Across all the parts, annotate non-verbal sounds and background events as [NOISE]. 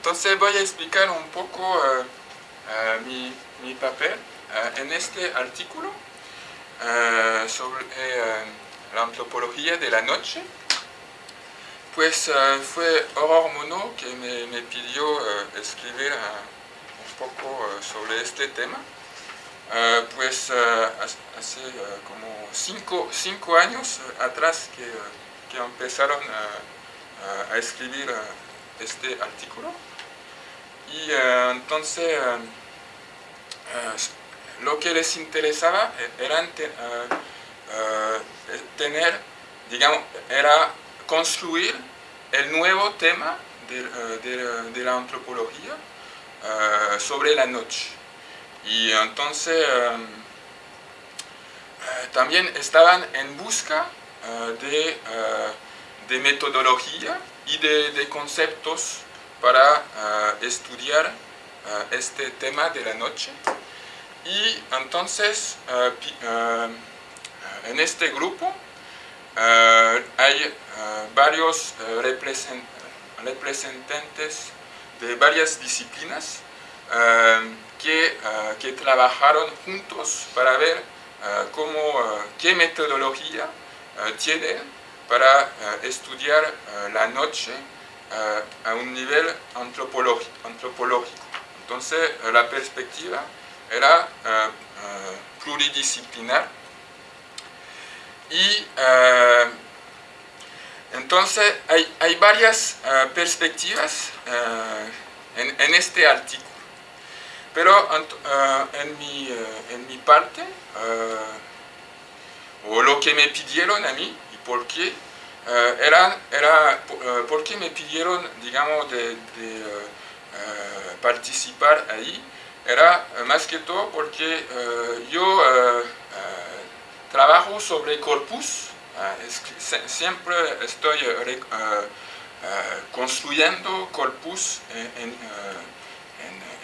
entonces voy a explicar un poco mi, mi, papel en este artículo sobre la antropología de la noche. Pues fue Aurore Monod que me, me pidió escribir un poco sobre este tema. pues hace como cinco, cinco años atrás que, que empezaron a escribir este artículo. Y uh, entonces uh, uh, lo que les interesaba era te, tener, digamos, era construir el nuevo tema de, de, de la antropología sobre la noche. Y entonces también estaban en busca de, de metodología y de, de conceptos para uh, estudiar uh, este tema de la noche. Y entonces, uh, en este grupo hay varios representantes de varias disciplinas que, que, trabajaron juntos para ver cómo, qué metodología tienen para estudiar la noche a un nivel antropológico. Entonces la perspectiva era pluridisciplinar y entonces hay, hay varias perspectivas en, en, este artículo. Pero en, mi, en mi parte, o lo que me pidieron a mí y por qué, Uh, era, era uh, porque me pidieron, digamos, de, uh, participar ahí, era más que todo porque yo trabajo sobre corpus, siempre estoy construyendo corpus en, en,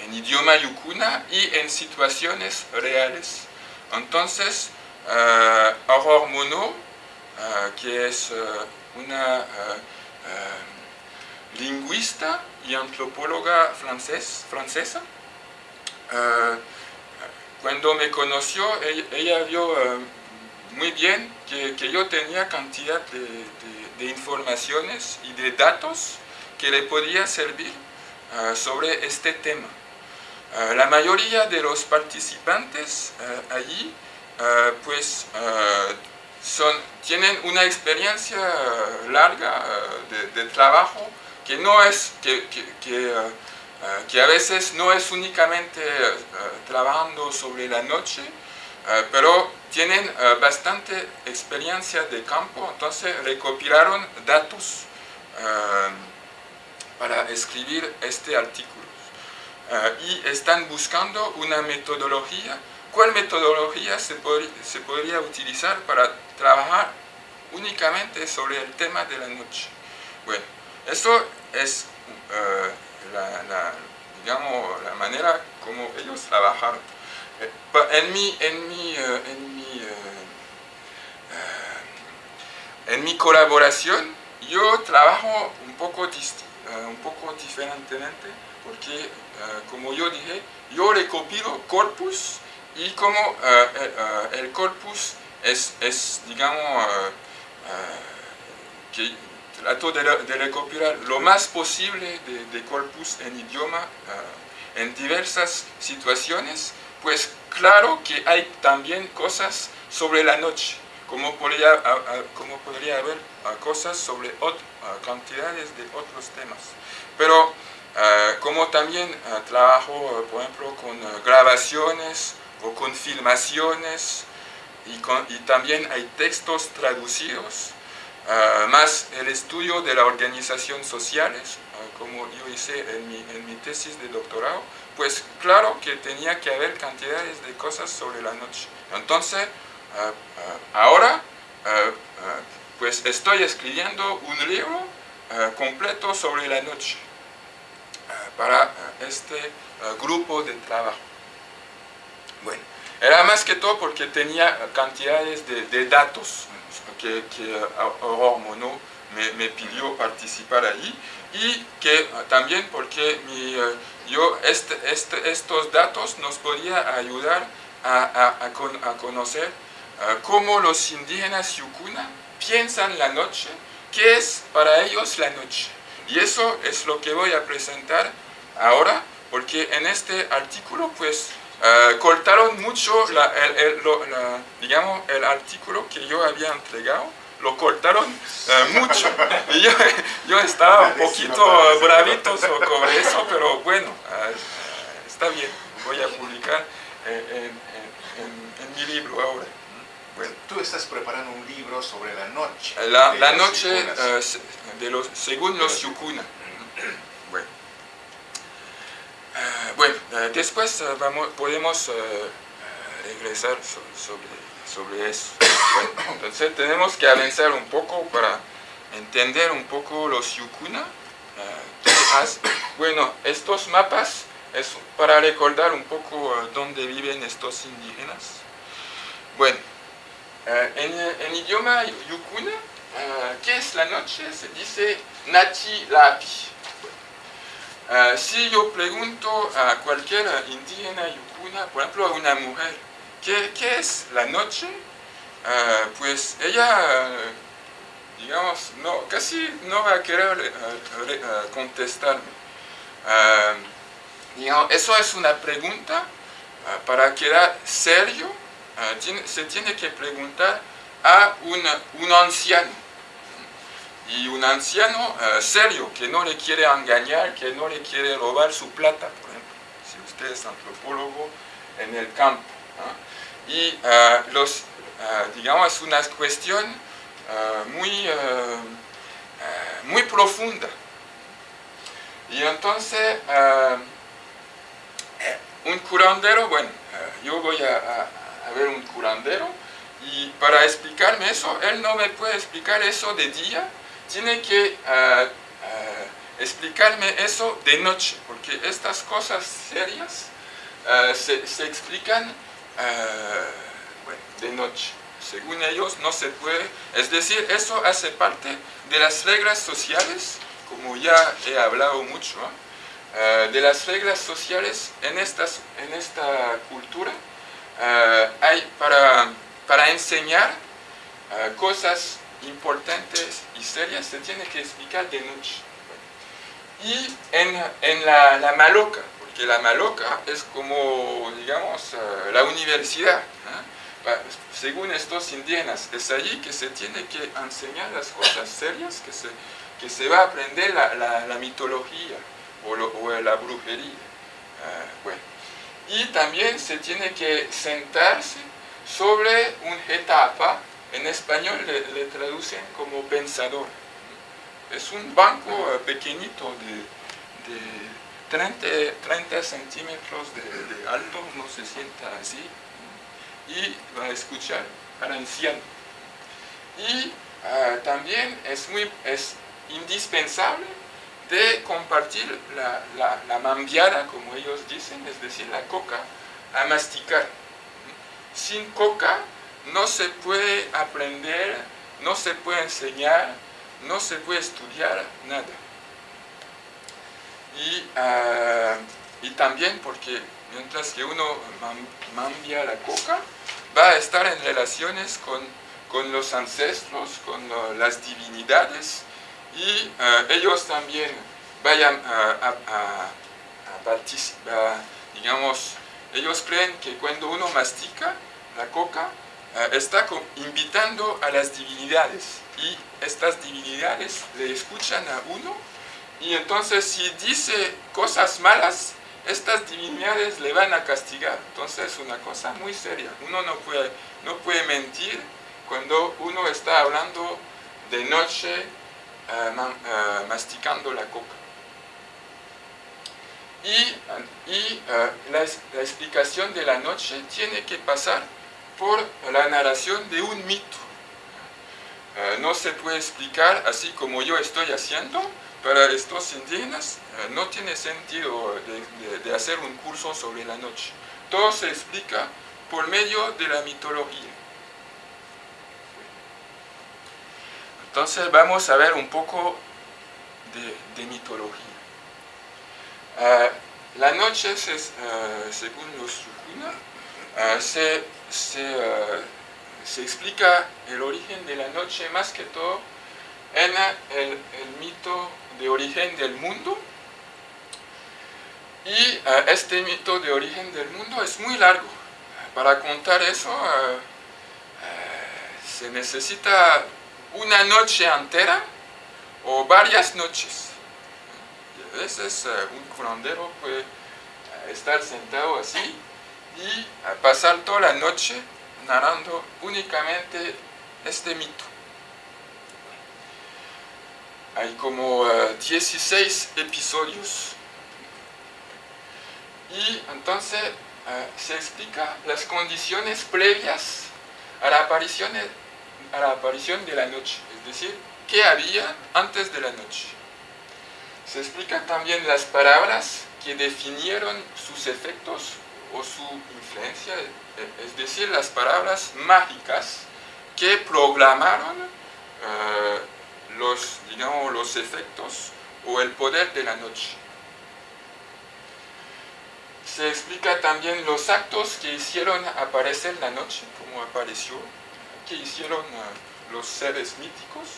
en, idioma yukuna y en situaciones reales. Entonces, Aurore Monod, que es una lingüista y antropóloga francesa. cuando me conoció, ella, vio muy bien que, yo tenía cantidad de, informaciones y de datos que le podía servir sobre este tema. la mayoría de los participantes allí pues tienen una experiencia larga eh, de, trabajo que no es, que, que, uh, que, a veces no es únicamente trabajando sobre la noche, pero tienen bastante experiencia de campo, entonces recopilaron datos para escribir este artículo. y están buscando una metodología ¿Cuál metodología se, podría, se podría utilizar para trabajar únicamente sobre el tema de la noche? Bueno, eso es uh, la, digamos, la manera como ellos trabajaron. Eh, en mi, en mi, uh, en mi, en mi colaboración, yo trabajo un poco, un poco diferentemente, porque, como yo dije, yo recopilo corpus y como eh, eh, eh, el corpus es, es digamos, que trato de, de, recopilar lo más posible de, de corpus en idioma en diversas situaciones, pues claro que hay también cosas sobre la noche, como podría, como podría haber cosas sobre otras cantidades de otros temas. Pero como también trabajo, por ejemplo, con grabaciones, o con filmaciones y, con, y también hay textos traducidos, uh, más el estudio de la organización sociales, uh, como yo hice en mi, en mi, tesis de doctorado, pues claro que tenía que haber cantidades de cosas sobre la noche. Entonces, uh, ahora, pues estoy escribiendo un libro completo sobre la noche para este grupo de trabajo. Era más que todo porque tenía cantidades de, datos que, que Monod me, pidió participar ahí y que también porque yo este, este, estos datos nos podía ayudar a, conocer cómo los indígenas Yukuna piensan la noche, qué es para ellos la noche. Y eso es lo que voy a presentar ahora, porque en este artículo pues uh, cortaron mucho el, digamos, el artículo que yo había entregado, lo cortaron uh, mucho. [LAUGHS] Y yo, yo, estaba un poquito bravito sobre eso, pero bueno, uh, está bien, voy a publicar en, en mi libro ahora. Bueno. Tú estás preparando un libro sobre la noche. La, la noche de los, según los Yukuna. Bueno, uh, bueno uh, después vamos, podemos regresar sobre, sobre eso. Bueno, entonces tenemos que avanzar un poco para entender un poco los Yukuna. bueno, estos mapas es para recordar un poco dónde viven estos indígenas. Bueno, eh, en, idioma yukuna, eh, ¿qué es la noche? Se dice Nachi Lapi. Eh, si yo pregunto a cualquier indígena yukuna, por ejemplo a una mujer, ¿qué, es la noche? pues ella, digamos, no, casi no va a querer contestarme. eso es una pregunta para quedar serio Ah, se tiene que preguntar a un anciano. Y un anciano ah, serio, que no le quiere engañar, que no le quiere robar su plata, por ejemplo, si usted es antropólogo en el campo. Y ah, los, digamos, es una cuestión muy, muy profunda. Y entonces, un curandero, bueno, yo voy a ver un curandero y para explicarme eso, él no me puede explicar eso de día, tiene que ah, ah, explicarme eso de noche, porque estas cosas serias ah, se, explican de noche. Según ellos no se puede, es decir, eso hace parte de las reglas sociales, como ya he hablado mucho, de las reglas sociales en, estas, en esta cultura, hay para, para enseñar cosas importantes y serias se tiene que explicar de noche. Y en, en la, la, Maloca, porque la Maloca es como, digamos, eh, la universidad. Según estos indígenas, es allí que se tiene que enseñar las cosas serias, que se, que se va a aprender la, la, mitología o, o, la brujería. bueno y también se tiene que sentarse sobre un etapa, en español le, traducen como pensador. Es un banco eh, pequeñito de, 30, centímetros de, alto, no se sienta así, y va a escuchar al anciano. Y ah, también es, muy, es indispensable de compartir la, la, mambiada, como ellos dicen, es decir, la coca, a masticar. Sin coca no se puede aprender, no se puede enseñar, no se puede estudiar nada. Y, ah, y también porque mientras que uno mambia la coca, va a estar en relaciones con, con los ancestros, con las divinidades, y eh, ellos también vayan a, participar, digamos, ellos creen que cuando uno mastica la coca, está invitando a las divinidades y estas divinidades le escuchan a uno y entonces si dice cosas malas, estas divinidades le van a castigar. Entonces es una cosa muy seria. Uno no puede, no puede mentir cuando uno está hablando de noche eh, eh, masticando la coca. Y, y la, explicación de la noche tiene que pasar por la narración de un mito. no se puede explicar así como yo estoy haciendo, para estos indígenas no tiene sentido de, hacer un curso sobre la noche. Todo se explica por medio de la mitología. Entonces vamos a ver un poco de, mitología. Ah, la noche, según los Sukuna, ah, se, se, explica el origen de la noche más que todo en el, mito de origen del mundo. Y este mito de origen del mundo es muy largo. Para contar eso se necesita una noche entera o varias noches. a veces eh, un curandero puede eh, estar sentado así y eh, pasar toda la noche narrando únicamente este mito. Hay como 16 episodios y entonces se explica las condiciones previas a la aparición a la aparición de la noche, es decir, qué había antes de la noche. Se explican también las palabras que definieron sus efectos o su influencia, es decir, las palabras mágicas que programaron eh, los, digamos, los efectos o el poder de la noche. Se explica también los actos que hicieron aparecer la noche, como apareció, que hicieron eh, los seres míticos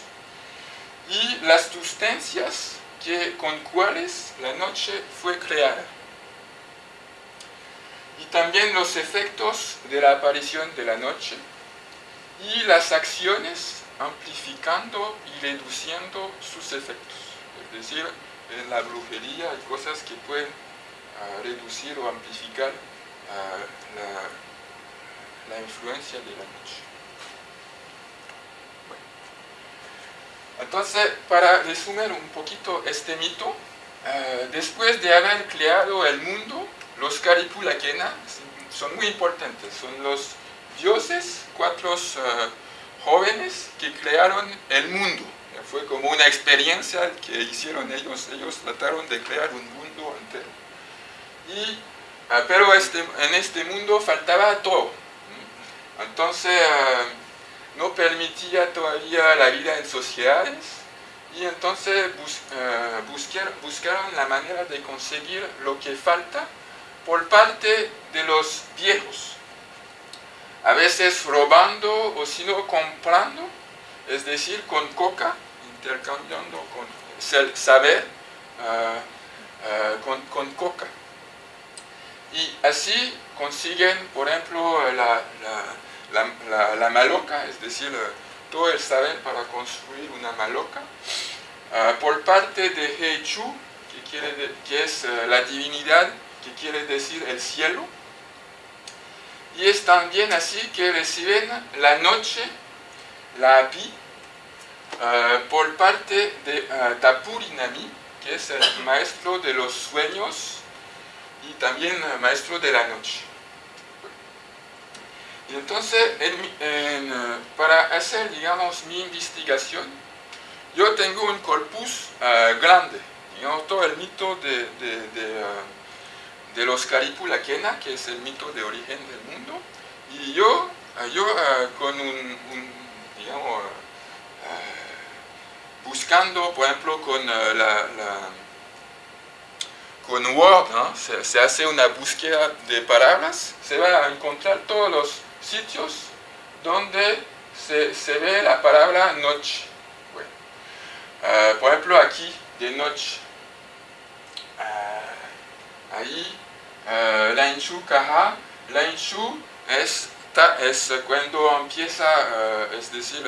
y las sustancias que, con cuales la noche fue creada. Y también los efectos de la aparición de la noche y las acciones amplificando y reduciendo sus efectos. Es decir, en la brujería hay cosas que pueden ah, reducir o amplificar ah, la influencia de la noche. Entonces, para resumir un poquito este mito, eh, después de haber creado el mundo, los Karipulakena son muy importantes, son los dioses, cuatro eh, jóvenes que crearon el mundo. Fue como una experiencia que hicieron ellos, ellos trataron de crear un mundo entero. Y, eh, pero este, en este mundo faltaba todo. Entonces, no permitía todavía la vida en sociedades y entonces eh, buscaron la manera de conseguir lo que falta por parte de los viejos. A veces robando o sino comprando, es decir, con coca, intercambiando con saber eh, eh, con, coca. Y así consiguen, por ejemplo, la la, la, maloca, es decir, todo el saber para construir una maloca, ah, por parte de Heichu, que, quiere que es la divinidad, que quiere decir el cielo, y es también así que reciben la noche, la api, ah, por parte de uh, Tapurinami, que es el maestro de los sueños y también maestro de la noche. Y entonces, eh, para hacer, digamos, mi investigación, yo tengo un corpus grande, digamos, todo el mito de, de los Karipulakena, que es el mito de origen del mundo, y yo, uh, yo con un, digamos, buscando, por ejemplo, con la, con Word, se, hace una búsqueda de palabras, se va a encontrar todos los sitios donde se, ve la palabra noche. Por ejemplo, aquí, de noche. Ahí, uh, la caja. La es, es cuando empieza, es decir,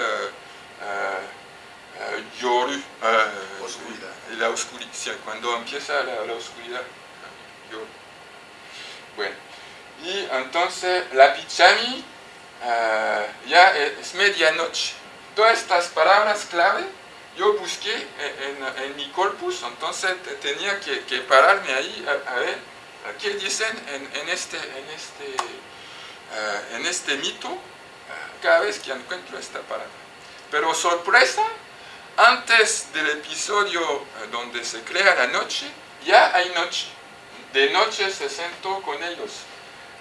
yoru, oscuridad. la oscuridad, cuando empieza la, la oscuridad. Bueno. Y entonces la pichami uh, ya es medianoche. Todas estas palabras clave yo busqué en, en, mi corpus, entonces tenía que, que pararme ahí a, ver qué dicen en, este, en, este, uh, en este mito uh, cada vez que encuentro esta palabra. Pero sorpresa, antes del episodio donde se crea la noche, ya hay noche. De noche se sentó con ellos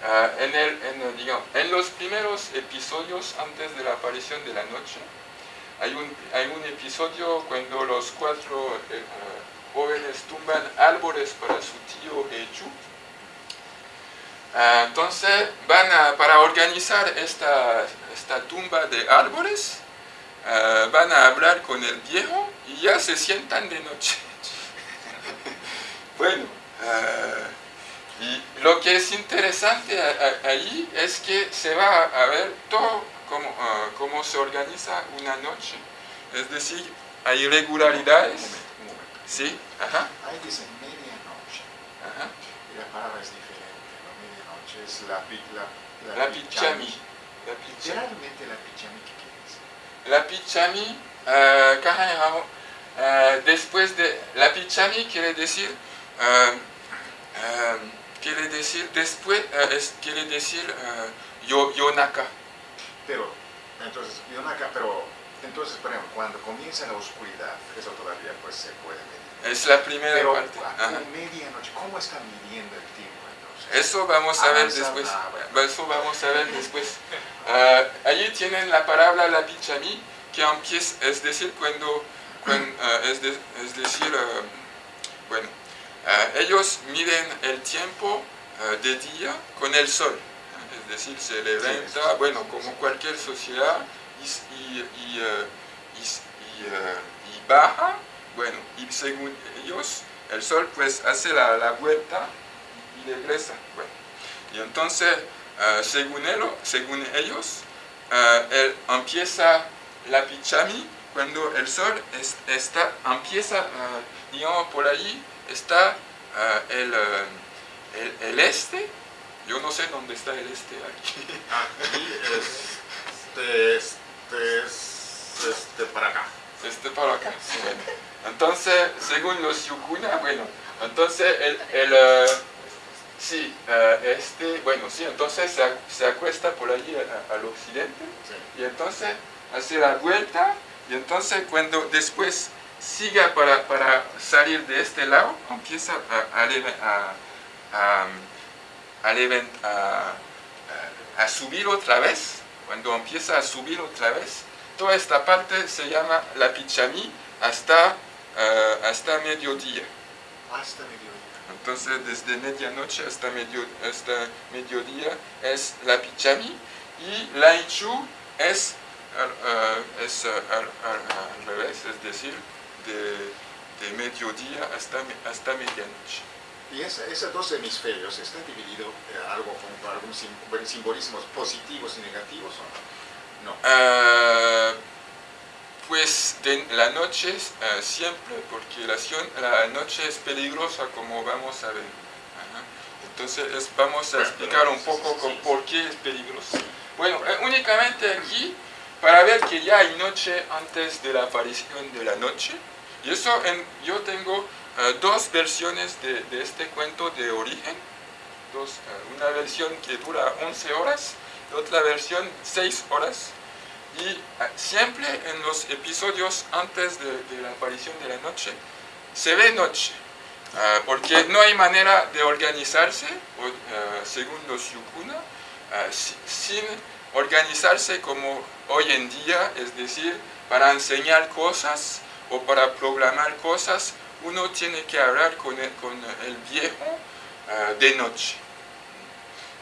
Ah, en, el, digamos, en, los primeros episodios antes de la aparición de la noche, hay un, hay un episodio cuando los cuatro eh, jóvenes tumban árboles para su tío Echu. Ah, entonces van a, para organizar esta, esta tumba de árboles, ah, van a hablar con el viejo y ya se sientan de noche. [LAUGHS] bueno, ah, y lo que es interesante ahí es que se va a ver todo cómo, cómo se organiza una noche. Es decir, hay irregularidades. Sí, ajá. Ahí dice medianoche. Ajá. Y la palabra es diferente. Es la, la, la, la pichami. La pichami. Generalmente la pichami, ¿qué quiere decir? La pichami, uh, uh, después de... La pichami quiere decir... Uh, quiere decir después, es, quiere decir yo, yonaka. Pero, entonces, yonaka, pero entonces, por ejemplo, cuando comienza la oscuridad, eso todavía pues se puede medir. Es la primera Pero parte. a medianoche, ¿cómo está midiendo el tiempo? Eso vamos a ver después. ah. Eso vamos a ver después. Ah, allí tienen la palabra la pichami, que empieza, es decir, cuando, cuan- ah, es, de- es decir, ah, bueno, ah, ellos miden el tiempo ah, de día con el sol. Es decir, se levanta, bueno, como cualquier sociedad, y, y, y, ah, ah, y baja, bueno, y según ellos, el sol pues hace la, la vuelta y regresa. Bueno, y entonces, ah, según, elo- según ellos, ah, él empieza la pichami cuando el sol es- está, empieza, ah, digamos, por ahí está el, el, el este. Yo no sé dónde está el este aquí. [LAUGHS] Aquí este, este es este para acá. Este para acá. Bueno, entonces, según los yukuna, bueno, entonces el, el, sí, eh, este, bueno, sí, entonces se, se acuesta por allí a- al occidente y entonces hace la vuelta y entonces cuando después siga para, para salir de este lado, empieza a, a, a, subir otra vez. Cuando empieza a subir otra vez, toda esta parte se llama la pichami hasta, eh, hasta mediodía. Hasta mediodía. Entonces, desde medianoche hasta, medio, hasta mediodía es la pichami y la ichu es, al- eh, es eh, al, al- al revés, es decir, de, de mediodía hasta, hasta medianoche. Y esos dos hemisferios están divididos eh, algo con bueno, simbolismos positivos y negativos o no? No. Ah, pues la noche ah, siempre, porque la, la noche es peligrosa como vamos a ver. Ajá. Entonces es- vamos a explicar un poco con por qué es peligroso. Bueno, eh, únicamente aquí para ver que ya hay noche antes de la aparición de la noche. Y eso en- yo tengo ah, dos versiones de, de este cuento de origen. Dos, una versión que dura 11 horas y otra versión 6 horas. Y ah, siempre en los episodios antes de, la aparición de la noche, se ve noche. Ah, porque no hay manera de organizarse, ah, según los yukuna, si- sin organizarse como hoy en día, es decir, para enseñar cosas o para programar cosas, uno tiene que hablar con el, con el viejo de noche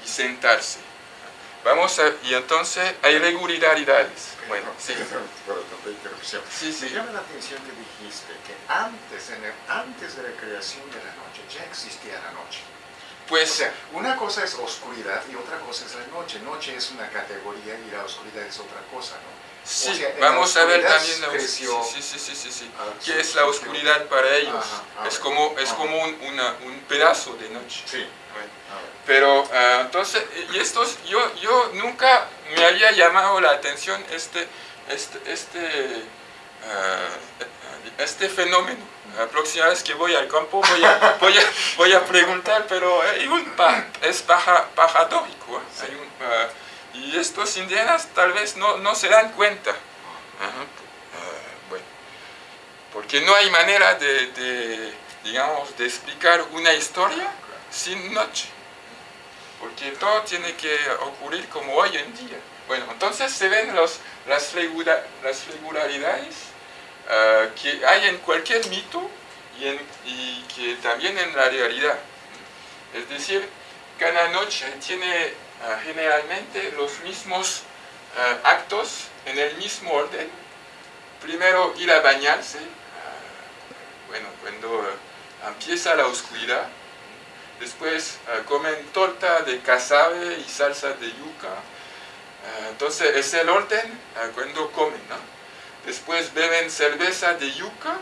y sentarse. Vamos a, y entonces hay regularidades. Bueno, sí. [LAUGHS] Sí, sí. Me llama la atención que dijiste que antes, en el- antes de la creación de la noche ya existía la noche. O Pues sea, una cosa es oscuridad y otra cosa es la noche. Noche es una categoría y la oscuridad es otra cosa, ¿no? sí, o sea, vamos a ver oscuridad también la os- creció- sí, sí, sí, sí, sí. ¿Qué es la oscuridad para ellos? Ajá, es como, es como un, una- un pedazo de noche. Sí. Pero ah, entonces, y estos, yo, yo nunca me había llamado la atención este, este, este, ah, este fenómeno. La próxima vez que voy al campo voy a, voy a, voy a preguntar, pero hay un pa- es paja- paradójico. ¿eh? Hay un, ah, y estos indígenas tal vez no, no se dan cuenta. Bueno, porque no hay manera de, digamos, de explicar una historia sin noche porque todo tiene que ocurrir como hoy en día. Bueno, entonces se ven las, las regularidades uh, que hay en cualquier mito y, que también en la realidad. Es decir, cada noche tiene uh, generalmente los mismos uh, actos en el mismo orden. Primero ir a bañarse, bueno, cuando empieza la oscuridad. Después comen torta de casabe y salsa de yuca Ah, entonces es el orden ah, cuando comen, ¿no? Después beben cerveza de yuca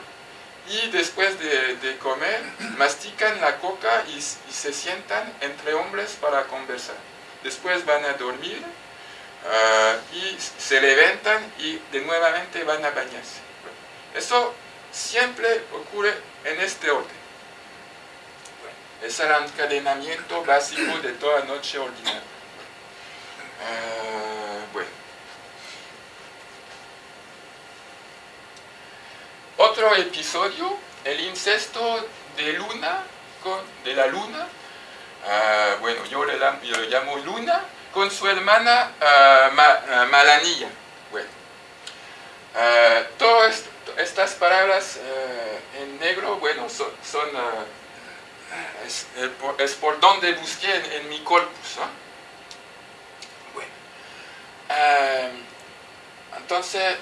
y después de, comer mastican la coca y, se sientan entre hombres para conversar. Después van a dormir y se levantan y de nuevamente van a bañarse. Eso siempre ocurre en este orden. Es el encadenamiento básico de toda noche ordinaria. Otro episodio, el incesto de Luna, de la Luna, ah, bueno, yo le, llamo Luna, con su hermana uh, Malanilla. Bueno, todas estas palabras en negro, bueno, son, es, por, donde busqué en, mi corpus. Bueno, entonces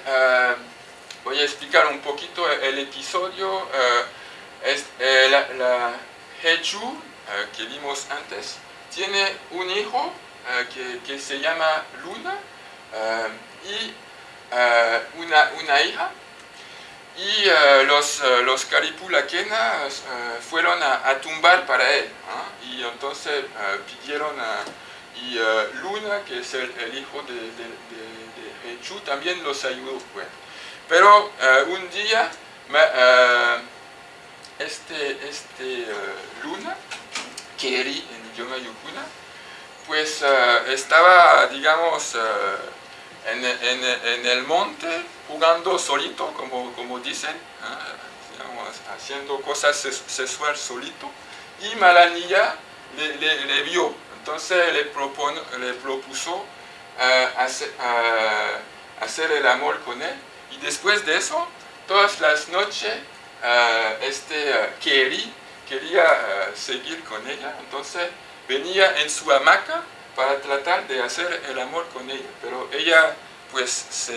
voy a explicar un poquito el episodio. Eh, es, eh, la, la Hechu, eh, que vimos antes, tiene un hijo que, que, se llama Luna y una, una, hija. Y los, los fueron a, tumbar para él. Y entonces pidieron a y Luna, que es el, hijo de, de, Hechu, también los ayudó. Pero uh, un día uh, este, este uh, Luna, Keri en idioma yukuna, pues estaba, digamos, en, el monte jugando solito, como, como dicen, digamos, haciendo cosas sexuales solito, y Malanilla le, le, vio. Entonces le, propon, le propuso hacer, hacer el amor con él. Y después de eso, todas las noches, uh, este quería seguir con ella, entonces venía en su hamaca para tratar de hacer el amor con ella, pero ella pues se,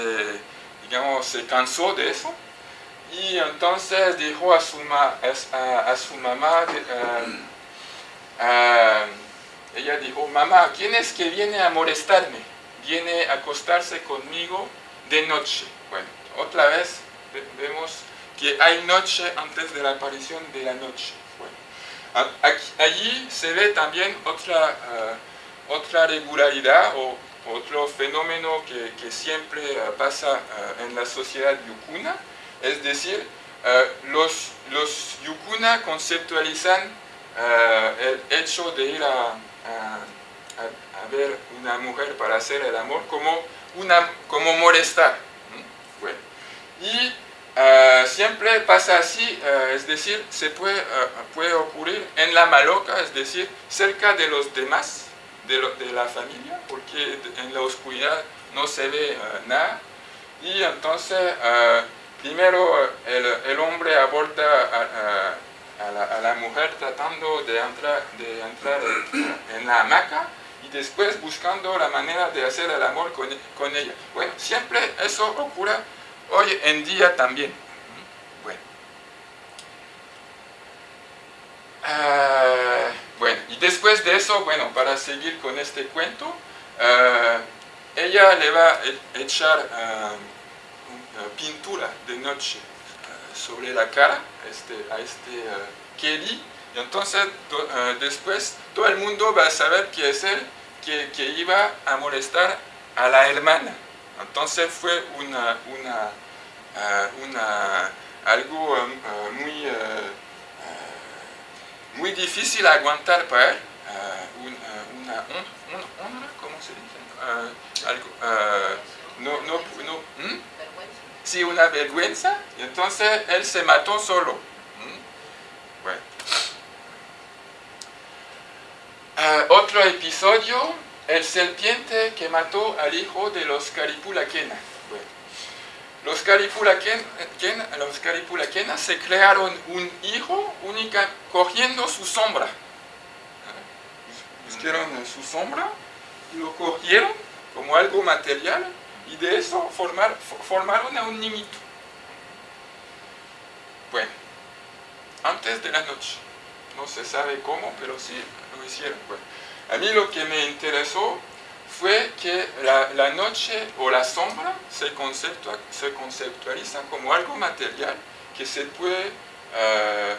digamos, se cansó de eso y entonces dijo a su, a, su mamá, ella dijo, mamá, ¿quién es que viene a molestarme? Viene a acostarse conmigo de noche. Bueno, otra vez vemos que hay noche antes de la aparición de la noche. allí se ve también otra, eh, otra regularidad o otro fenómeno que, siempre eh, pasa eh, en la sociedad yukuna, es decir, los, los yukuna conceptualizan el hecho de ir a, a, ver una mujer para hacer el amor como, una, como molestar. Y eh, siempre pasa así, eh, es decir, se puede, eh, puede ocurrir en la maloca, es decir, cerca de los demás, de, la familia, porque en la oscuridad no se ve nada. Y entonces, primero el, el, hombre aborda a, la, a, la, mujer tratando de entrar, de entrar en la hamaca y después buscando la manera de hacer el amor con, con ella. Bueno, siempre eso ocurre hoy en día también. Bueno. Ah, bueno, y después de eso, bueno, para seguir con este cuento, ah, ella le va a echar ah, pintura de noche sobre la cara este, a este Kelly, y entonces después todo el mundo va a saber que es él que, que iba a molestar a la hermana. Entonces fue una, una, eh, una algo eh, muy, eh, muy difícil aguantar para él, una, honra, ¿cómo se dice? algo, no, no, no ¿hmm? sí, una vergüenza, entonces él se mató solo. ¿hmm? Bueno. otro episodio el serpiente que mató al hijo de los Caripulaquena. Los Caripulaquena, los Caripulaquena se crearon un hijo única cogiendo su sombra. Buscaron su sombra y lo cogieron como algo material y de eso formar, formaron a un niñito. Bueno, antes de la noche, no se sabe cómo, pero sí lo hicieron. Bueno, a mí lo que me interesó fue que la, noche o la sombra se, se, conceptualiza como algo material que se puede eh,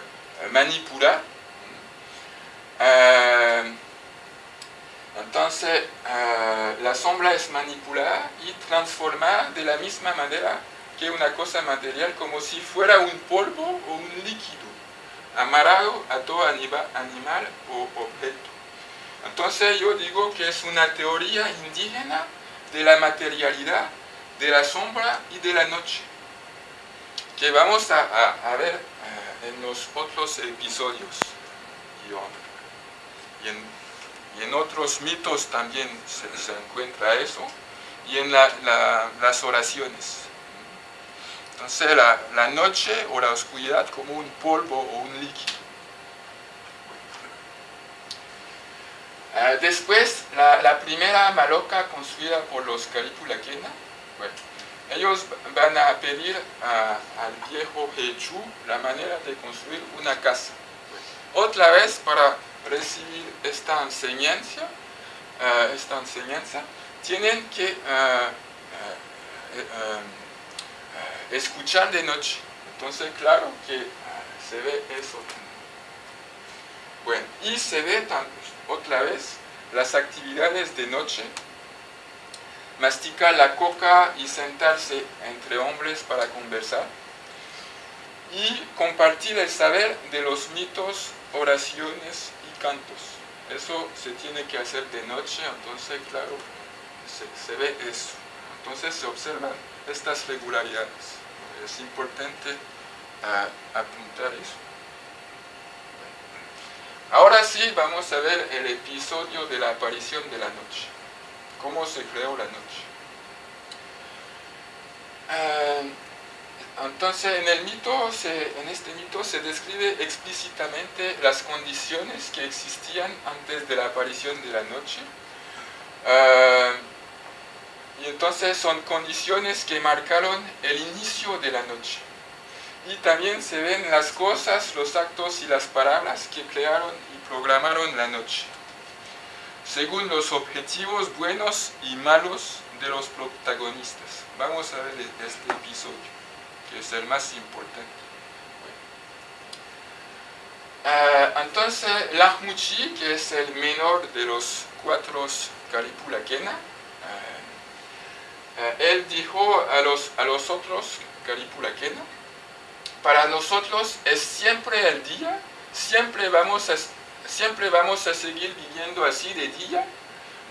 manipular. Eh, entonces, eh, la sombra es manipulada y transformada de la misma manera que una cosa material, como si fuera un polvo o un líquido, amarrado a todo animal o objeto. Entonces yo digo que es una teoría indígena de la materialidad, de la sombra y de la noche, que vamos a, ver eh, en los otros episodios. Y, en, otros mitos también se, encuentra eso, y en las oraciones. Entonces la, la noche o la oscuridad como un polvo o un líquido. Ah, después, la, primera maloca construida por los Calipulaquena, bueno, ellos van a pedir al viejo Hechu la manera de construir una casa. otra vez, para recibir esta enseñanza, ah, esta enseñanza tienen que ah, escuchar de noche. Entonces, claro que se ve eso. Bueno, y se ve también otra vez las actividades de noche, masticar la coca y sentarse entre hombres para conversar, y compartir el saber de los mitos, oraciones y cantos. Eso se tiene que hacer de noche, entonces claro, se, ve eso. Entonces se observan estas regularidades. Es importante ah, apuntar eso. Ahora sí vamos a ver el episodio de la aparición de la noche. Cómo se creó la noche. Ah, entonces, en, el mito en este mito se describe explícitamente las condiciones que existían antes de la aparición de la noche. Ah, y entonces son condiciones que marcaron el inicio de la noche y también se ven las cosas, los actos y las palabras que crearon y programaron la noche, según los objetivos buenos y malos de los protagonistas. Vamos a ver este episodio, que es el más importante. Ah, entonces, Lahmuchi, que es el menor de los cuatro Kalipulakena, uh, él dijo a los, a los otros Kalipulakena, para nosotros es siempre el día, siempre vamos a, siempre vamos a seguir viviendo así de día,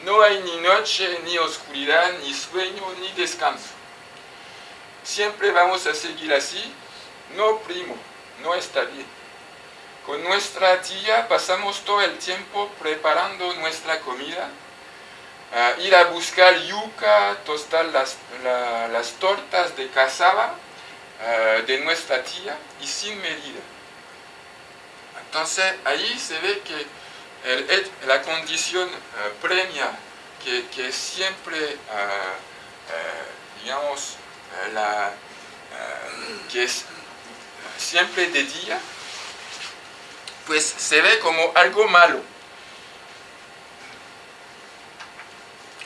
no hay ni noche, ni oscuridad, ni sueño, ni descanso. Siempre vamos a seguir así, no primo, no está bien. Con nuestra tía pasamos todo el tiempo preparando nuestra comida, ir a buscar yuca, tostar las, las tortas de cazaba, eh, de nuestra tía y sin medida. Entonces ahí se ve que la condición uh, premia que, siempre, uh, digamos, la, que es siempre de día, pues se ve como algo malo.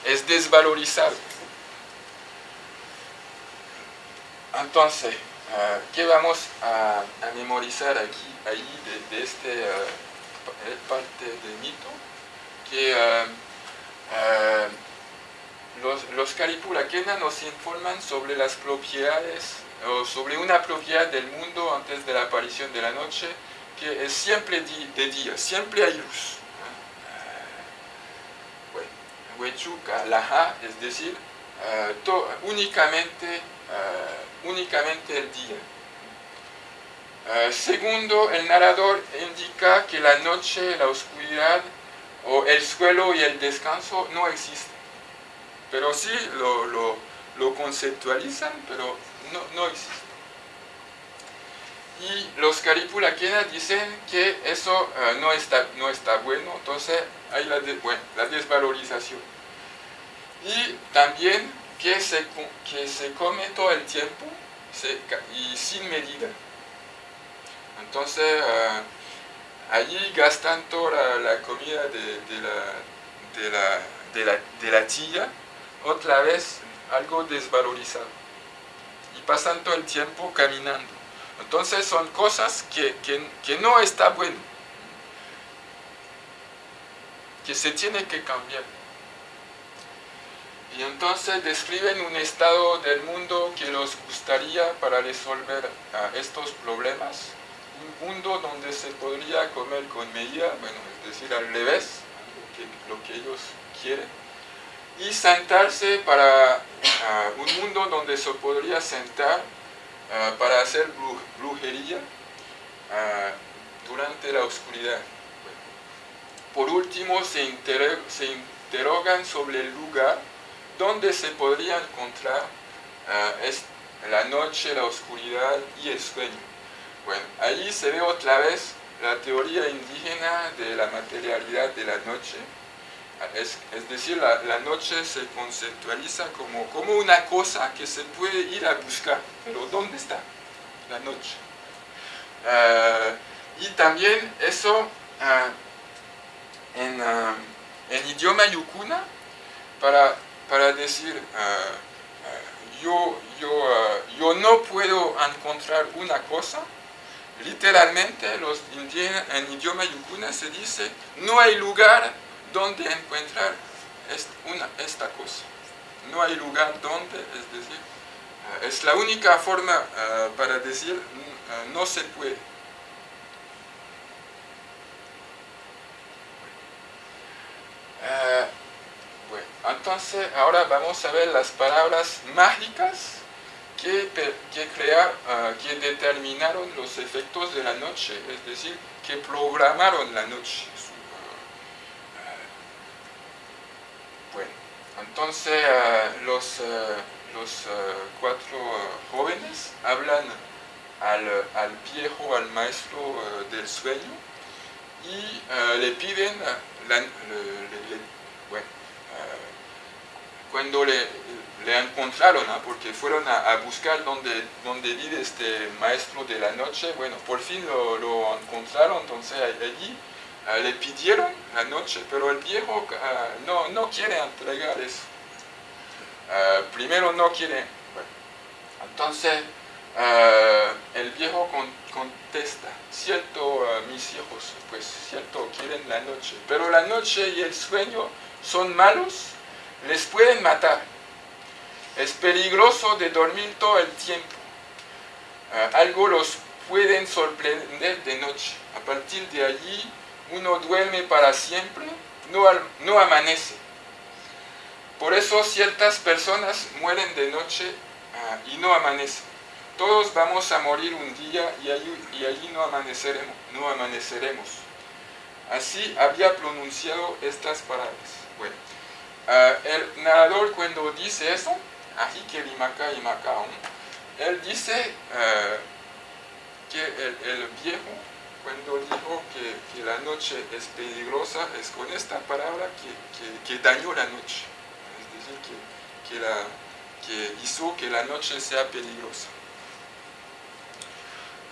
Es desvalorizado. Entonces, eh, ¿qué vamos a, memorizar aquí, ahí, de, esta eh, eh, parte del mito? Que los, los nos informan sobre las propiedades, o sobre una propiedad del mundo antes de la aparición de la noche, que es siempre de día, siempre hay luz. Huechuca, Laja, es decir, únicamente únicamente el día. Eh, segundo, el narrador indica que la noche, la oscuridad, o el suelo y el descanso no existen. Pero sí lo, lo, conceptualizan, pero no, no existen. Y los Caripulakena dicen que eso eh, no, está, no está bueno, entonces hay la, la desvalorización. Y también que se, que se come todo el tiempo y sin medida. Entonces, uh, allí gastan toda la, comida de, la, de, la, de, la, de la tía, otra vez algo desvalorizado. Y pasan todo el tiempo caminando. Entonces son cosas que, que, que no está bueno, que se tiene que cambiar. Y entonces describen un estado del mundo que les gustaría para resolver estos problemas. Un mundo donde se podría comer con medida, bueno, es decir, al revés, lo que ellos quieren. Y sentarse para un mundo donde se podría sentar para hacer brujería durante la oscuridad. Por último, se, se interrogan sobre el lugar donde se podría encontrar uh, la noche, la oscuridad y el sueño. Bueno, ahí se ve otra vez la teoría indígena de la materialidad de la noche. Es, es decir, la, la, noche se conceptualiza como, como una cosa que se puede ir a buscar. Pero ¿dónde está la noche? Uh, y también eso uh, en, en idioma yukuna, para para decir, ah, ah, yo, yo, ah, yo no puedo encontrar una cosa, literalmente los indígenas, en idioma yukuna se dice, no hay lugar donde encontrar una, esta cosa. No hay lugar donde, es decir, es la única forma para decir no se puede. Entonces, ahora vamos a ver las palabras mágicas que, que, ah, que determinaron los efectos de la noche, es decir, que programaron la noche. Ah, bueno, entonces ah, los, los cuatro jóvenes hablan al, al, viejo, al maestro del sueño, y le piden, la, bueno, cuando le, le encontraron, porque fueron a, buscar donde, donde vive este maestro de la noche, bueno, por fin lo, lo encontraron, entonces allí ah, le pidieron la noche, pero el viejo ah, no, no quiere entregar eso. Ah, primero no quiere, entonces el viejo contesta, cierto mis hijos, pues cierto quieren la noche, pero la noche y el sueño son malos les pueden matar. Es peligroso de dormir todo el tiempo. Ah, algo los pueden sorprender de noche. A partir de allí, uno duerme para siempre, no, no amanece. Por eso ciertas personas mueren de noche ah, y no amanecen. Todos vamos a morir un día y allí, y allí no, amaneceremos, no amaneceremos. Así había pronunciado estas palabras. Bueno, Uh, el narrador cuando dice eso, él dice uh, que el, el, viejo cuando dijo que, que, la noche es peligrosa es con esta palabra que, que, que dañó la noche, es decir, que, la, que hizo que la noche sea peligrosa.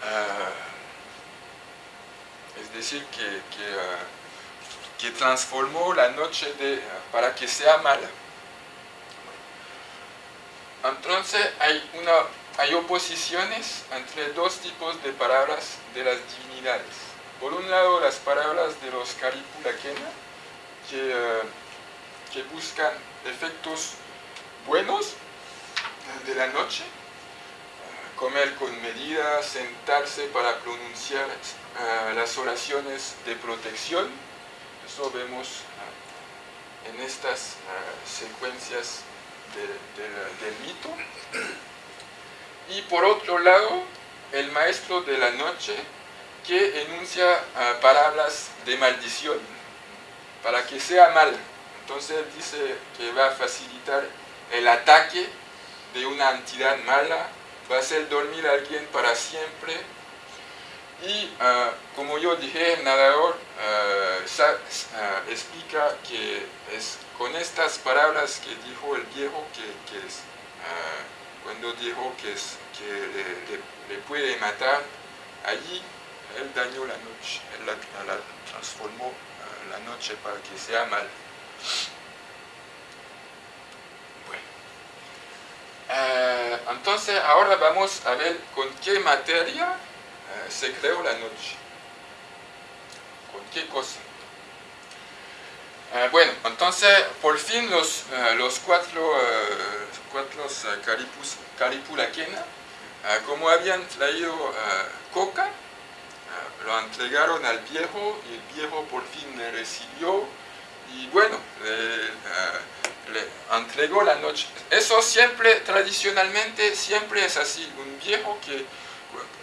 Uh, es decir, que, que transformó la noche de, para que sea mala. Entonces hay, una, hay oposiciones entre dos tipos de palabras de las divinidades. Por un lado las palabras de los Karipulakena, que, eh, que buscan efectos buenos de la noche, comer con medida, sentarse para pronunciar eh, las oraciones de protección, vemos ah, en estas ah, secuencias del mito. Y por otro lado, el maestro de la noche que enuncia ah, palabras de maldición. para que sea mal. Entonces él dice que va a facilitar el ataque de una entidad mala, va a hacer dormir a alguien para siempre. Y ah, como yo dije, el nadador ah, ah, explica que es con estas palabras que dijo el viejo, que, cuando dijo que, le, puede matar, allí él dañó la noche, él la, transformó la noche para que sea mal. Eh, entonces ahora vamos a ver con qué materia eh, se creó la noche. ¿Con qué cosa? Eh, bueno, entonces por fin los, los cuatro, cuatro caripus, caripulaquena, como habían traído coca, lo entregaron al viejo y el viejo por fin le recibió y bueno, le entregó la noche. Eso siempre, tradicionalmente, siempre es así. Un viejo que,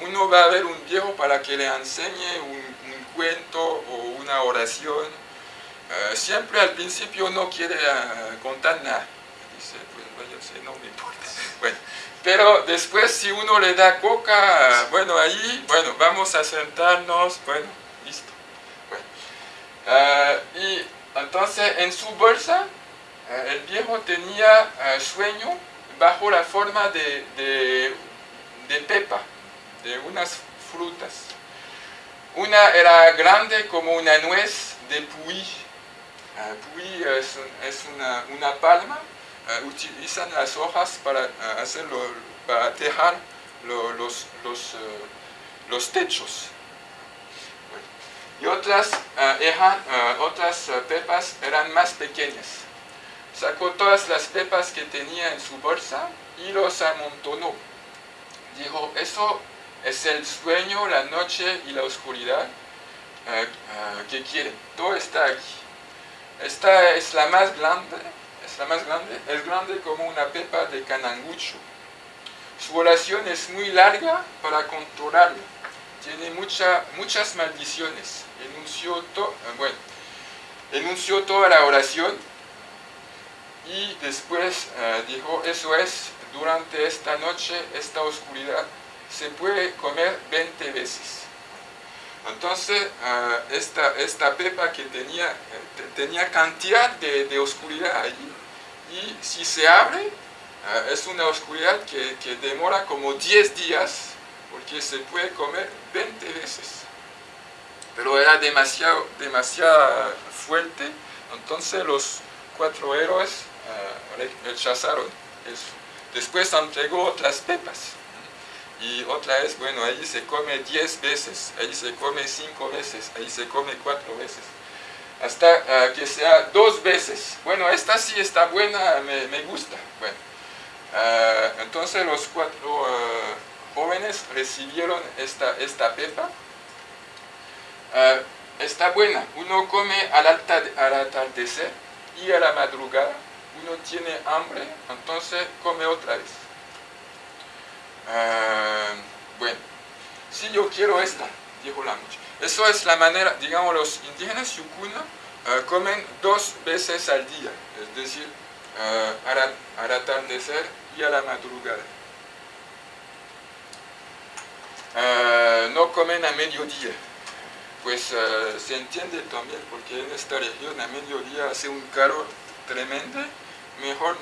uno va a ver un viejo para que le enseñe un, cuento o una oración. Eh, siempre al principio no quiere eh, contar nada. Dice, pues vaya, no me importa. [LAUGHS] Bueno, pero después si uno le da coca, bueno, ahí, bueno, vamos a sentarnos, bueno, listo. Eh, y entonces en su bolsa el viejo tenía sueño bajo la forma de, pepa, de unas frutas. Una era grande como una nuez de puy. Uh, puy es, una, palma. utilizan las hojas para hacerlo, para tejar los, los, techos. Y otras, otras pepas eran más pequeñas sacó todas las pepas que tenía en su bolsa y los amontonó. Dijo, eso es el sueño, la noche y la oscuridad eh, eh, que quieren. Todo está aquí. Esta es la más grande, es la más grande, es grande como una pepa de canangucho. Su oración es muy larga para controlarla. Tiene mucha, muchas maldiciones. Enunció, to, eh, bueno, enunció toda la oración y después dijo, eso es, durante esta noche, esta oscuridad, se puede comer 20 veces. Entonces, eh, esta, esta pepa que tenía, eh, tenía cantidad de, oscuridad allí, y si se abre, es una oscuridad que, que, demora como 10 días, porque se puede comer 20 veces. Pero era demasiado, demasiado fuerte, entonces los cuatro héroes rechazaron eso. Después entregó otras pepas. Y otra vez, bueno, ahí se come 10 veces, ahí se come 5 veces, ahí se come 4 veces. Hasta ah, que sea dos veces. Bueno, esta sí está buena, me, gusta. Bueno, ah, entonces los cuatro ah, jóvenes recibieron esta, esta pepa. está buena, uno come al, al atardecer y a la madrugada uno tiene hambre, entonces come otra vez. Ah, bueno, si yo quiero esta, dijo la muchacha. Eso es la manera, digamos, los indígenas yukuna ah, comen dos veces al día, es decir, uh, al, atardecer y a la madrugada. no comen a mediodía, pues se entiende también porque en esta región a mediodía hace un calor tremendo mejor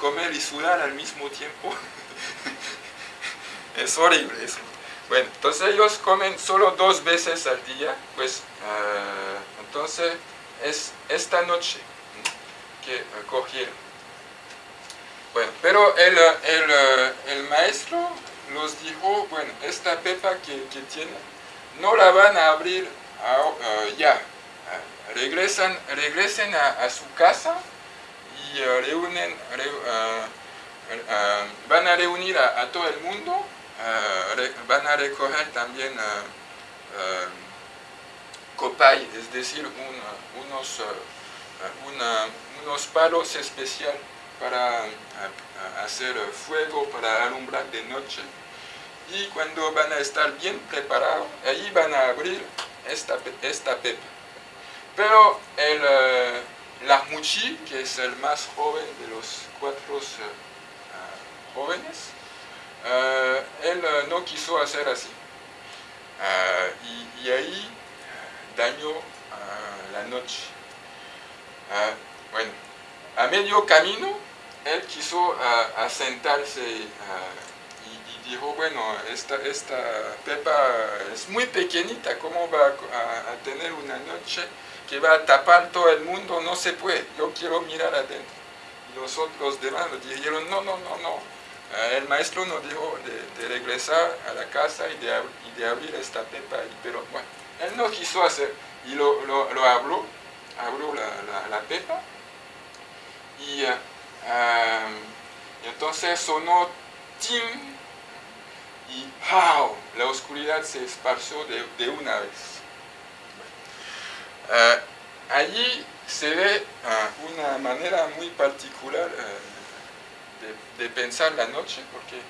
comer y sudar al mismo tiempo. [LAUGHS] es horrible eso. Bueno, entonces ellos comen solo dos veces al día, pues ah, entonces es esta noche que cogieron. Bueno, pero el, el, el, maestro los dijo, bueno, esta pepa que, que tiene, no la van a abrir ah, ya. regresan, regresen a su casa eh, reúnen, eh, van a reunir a, todo el mundo, van a recoger también copay, es decir, unos, unos palos especiales para hacer fuego, para alumbrar de noche. Y cuando van a estar bien preparados, ahí van a abrir esta, esta pepa. Pero el Lahmuchi, que es el más joven de los cuatro jóvenes, él no quiso hacer así. Y, y, ahí dañó la noche. bueno, a medio camino, él quiso asentarse y, dijo, bueno, esta, esta Pepa es muy pequeñita, ¿cómo va a, tener una noche que va a tapar todo el mundo? No se puede, yo quiero mirar adentro. Y los otros demás dijeron, no, no, no, no. El maestro nos dijo de, regresar a la casa y de, abrir esta Pepa, pero bueno, él no quiso hacer, y lo, lo, abrió, abrió la, la Pepa, y uh, entonces sonó tim y ¡pow! La oscuridad se esparció de, de una vez. Uh, allí se ve uh, una manera muy particular de, pensar la noche, porque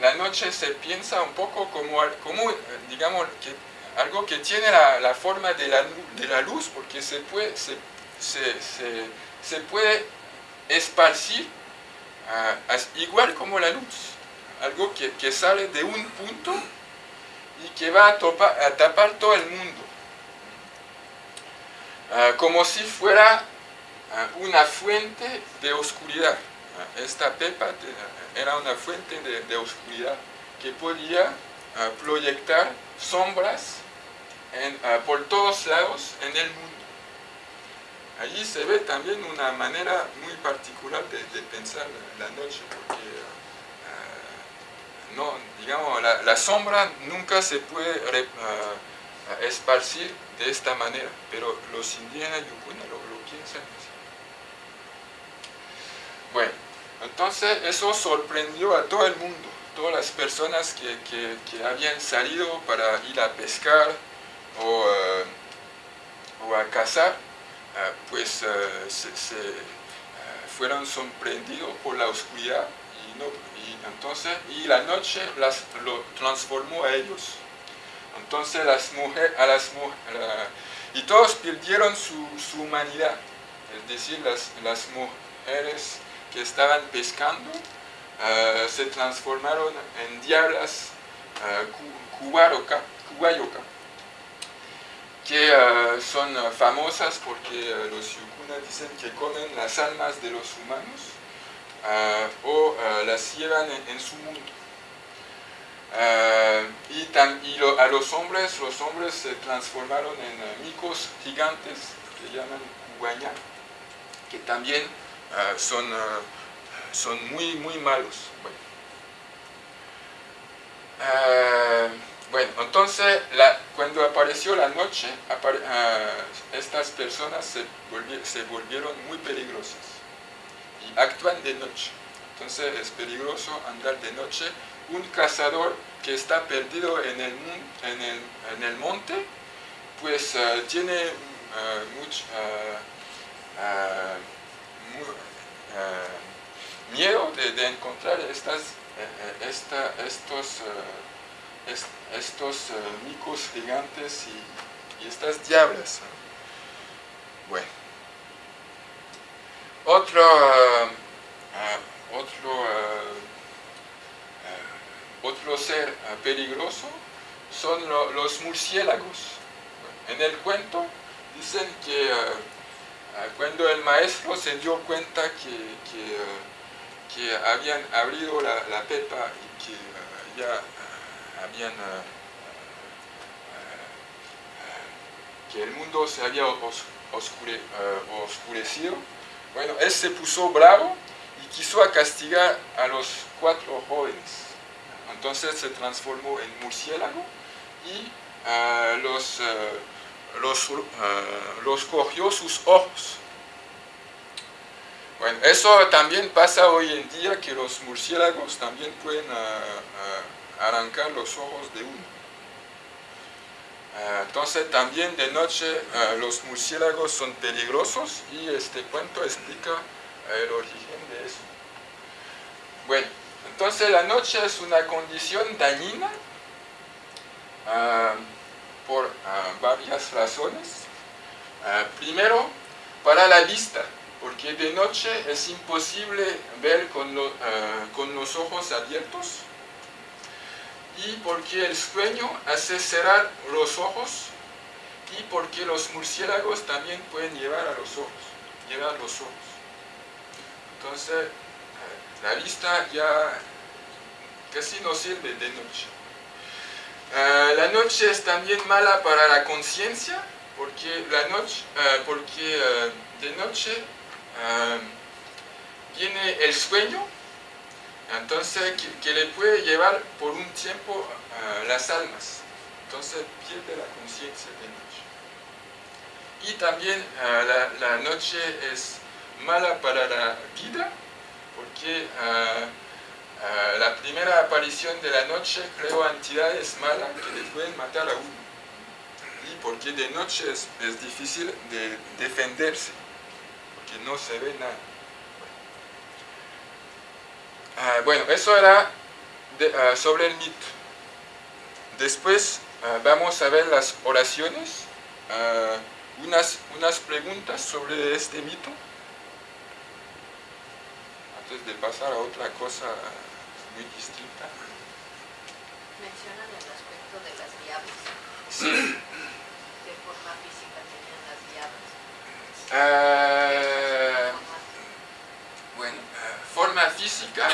la noche se piensa un poco como, digamos, que algo que tiene la, forma de la, de la, luz, porque se puede, se, se, se, puede esparcir uh, igual como la luz, algo que, que, sale de un punto y que va a, tapar todo el mundo, uh, como si fuera una fuente de oscuridad. esta pepa era una fuente de, oscuridad que podía proyectar sombras por todos lados en el mundo. Allí se ve también una manera muy particular de, pensar la noche, porque no, digamos, la, sombra nunca se puede esparcir de esta manera, pero los indígenas yupuna lo, lo piensan. Bueno, entonces eso sorprendió a todo el mundo, todas las personas que, que, habían salido para ir a pescar o, uh, o a cazar, Ah, pues ah, se, ah, fueron sorprendidos por la oscuridad y, no, entonces, y la noche las, lo transformó a ellos. Entonces las mujeres, a las y todos perdieron su, su, humanidad, es decir, las, las mujeres que estaban pescando se transformaron en diablas uh, que uh, son famosas porque los yucunas dicen que comen las almas de los humanos o las llevan en, su mundo. y, a los hombres, los hombres se transformaron en micos gigantes que llaman guañá, que también son, son muy, muy malos. Bueno. Bueno, entonces cuando apareció la noche, ah, estas personas se, volvieron muy peligrosas y actúan de noche. Entonces es peligroso andar de noche. Un cazador que está perdido en el, en el, monte, pues ah, tiene ah, mucho miedo de, encontrar estas, eh, eh, estos estos uh, micos gigantes y, estas diablas. Bueno. Otro, otro, otro ser peligroso son lo, los murciélagos. En el cuento dicen que cuando el maestro se dio cuenta que, que, que habían abrido la, la, pepa y que ya habían que el mundo se había oscure, oscurecido, bueno, él se puso bravo y quiso castigar a los cuatro jóvenes. Entonces se transformó en murciélago y los, los, los cogió sus ojos. Bueno, eso también pasa hoy en día que los murciélagos también pueden arrancar los ojos de uno. Ah, entonces también de noche ah, los murciélagos son peligrosos y este cuento explica ah, el origen de eso. Bueno, entonces la noche es una condición dañina por varias razones. primero, para la vista, porque de noche es imposible ver con, con los ojos abiertos y porque el sueño hace cerrar los ojos y porque los murciélagos también pueden llevar a los ojos, llevar los ojos. Entonces, la vista ya casi no sirve de noche. Eh, la noche es también mala para la conciencia, porque, la noche, eh, porque de noche viene el sueño, entonces que, le puede llevar por un tiempo las almas. Entonces pierde la conciencia de noche. Y también la noche es mala para la vida, porque ah, la primera aparición de la noche creó entidades malas que le pueden matar a uno. Y porque de noche es, difícil de defenderse, porque no se ve nada. bueno, ah, eso era sobre el mito. Después vamos a ver las oraciones, unas, unas preguntas sobre este mito de pasar a otra cosa muy distinta. Mencionan el aspecto de las llaves. Sí. ¿Qué forma física tenían las llaves? Uh, bueno, uh, forma física.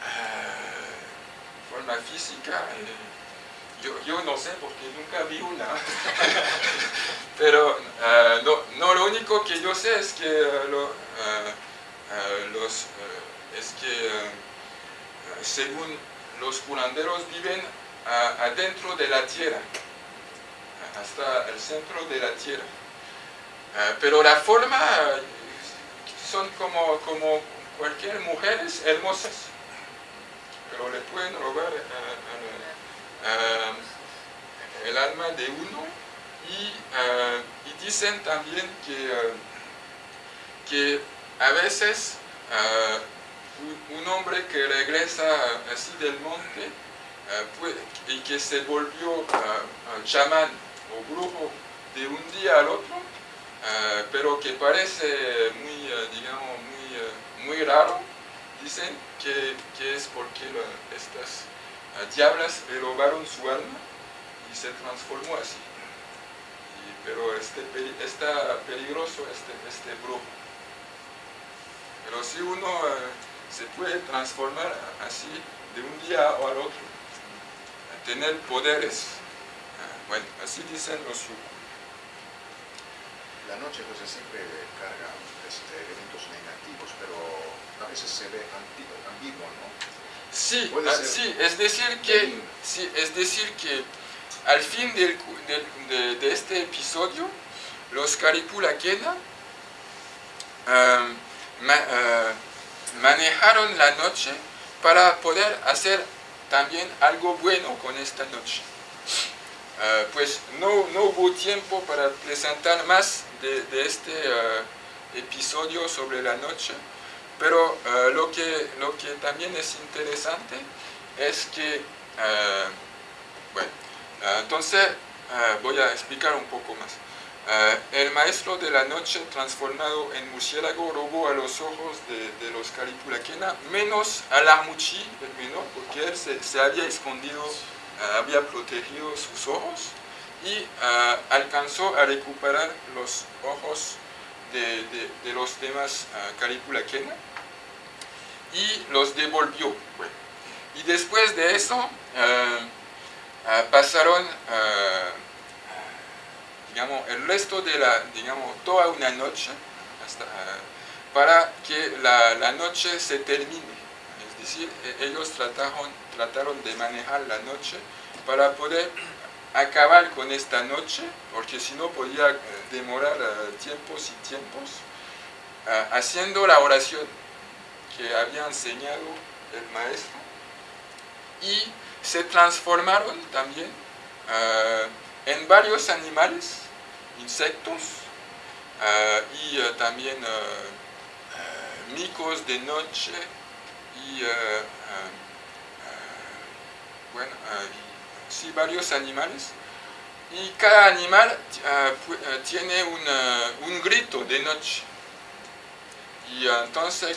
Uh, forma física. Eh, yo, yo, no sé porque nunca vi una. [LAUGHS] Pero no, no, lo único que yo sé es que lo, los, es que según los curanderos viven adentro de la tierra, hasta el centro de la tierra. pero la forma son como, como cualquier mujeres hermosas, pero le pueden robar el alma de uno y, y dicen también que, que a veces un, hombre que regresa así del monte ah, y que se volvió uh, chamán o brujo de un día al otro, pero que parece muy, digamos, muy, muy raro, dicen que, es porque estas diablas robaron su alma y se transformó así. pero este, está peligroso este, este brujo. Pero si uno eh, se puede transformar así de un día al otro, tener poderes, ah, bueno, así dicen los La noche pues siempre carga este, elementos negativos, pero a veces se ve ambiguo, ¿no? Sí, ah, sí, es decir que, sí, es decir que al fin del, de, este episodio, los Caripulakena um, eh, manejaron la noche para poder hacer también algo bueno con esta noche. Eh, pues no, no, hubo tiempo para presentar más de, este eh, episodio sobre la noche, pero lo, que, lo que también es interesante es que, bueno, entonces voy a explicar un poco más. Eh, el maestro de la noche transformado en murciélago robó a los ojos de, los Calipulaquena, menos al Armuchi, el menor, porque él se, había escondido, eh, había protegido sus ojos y eh, alcanzó a recuperar los ojos de, los demás Calipulaquena y los devolvió. y después de eso pasaron digamos, el resto de la, digamos, toda una noche para que la, noche se termine. Es decir, e, ellos trataron, trataron de manejar la noche para poder acabar con esta noche, porque si no podía eh, demorar eh, tiempos y tiempos, eh, haciendo la oración que había enseñado el maestro, y se transformaron también en varios animales insectos eh, y eh, también eh, micos de noche y bueno, sí, varios animales y cada animal ah, ah, tiene una- un grito de noche. Y ah, entonces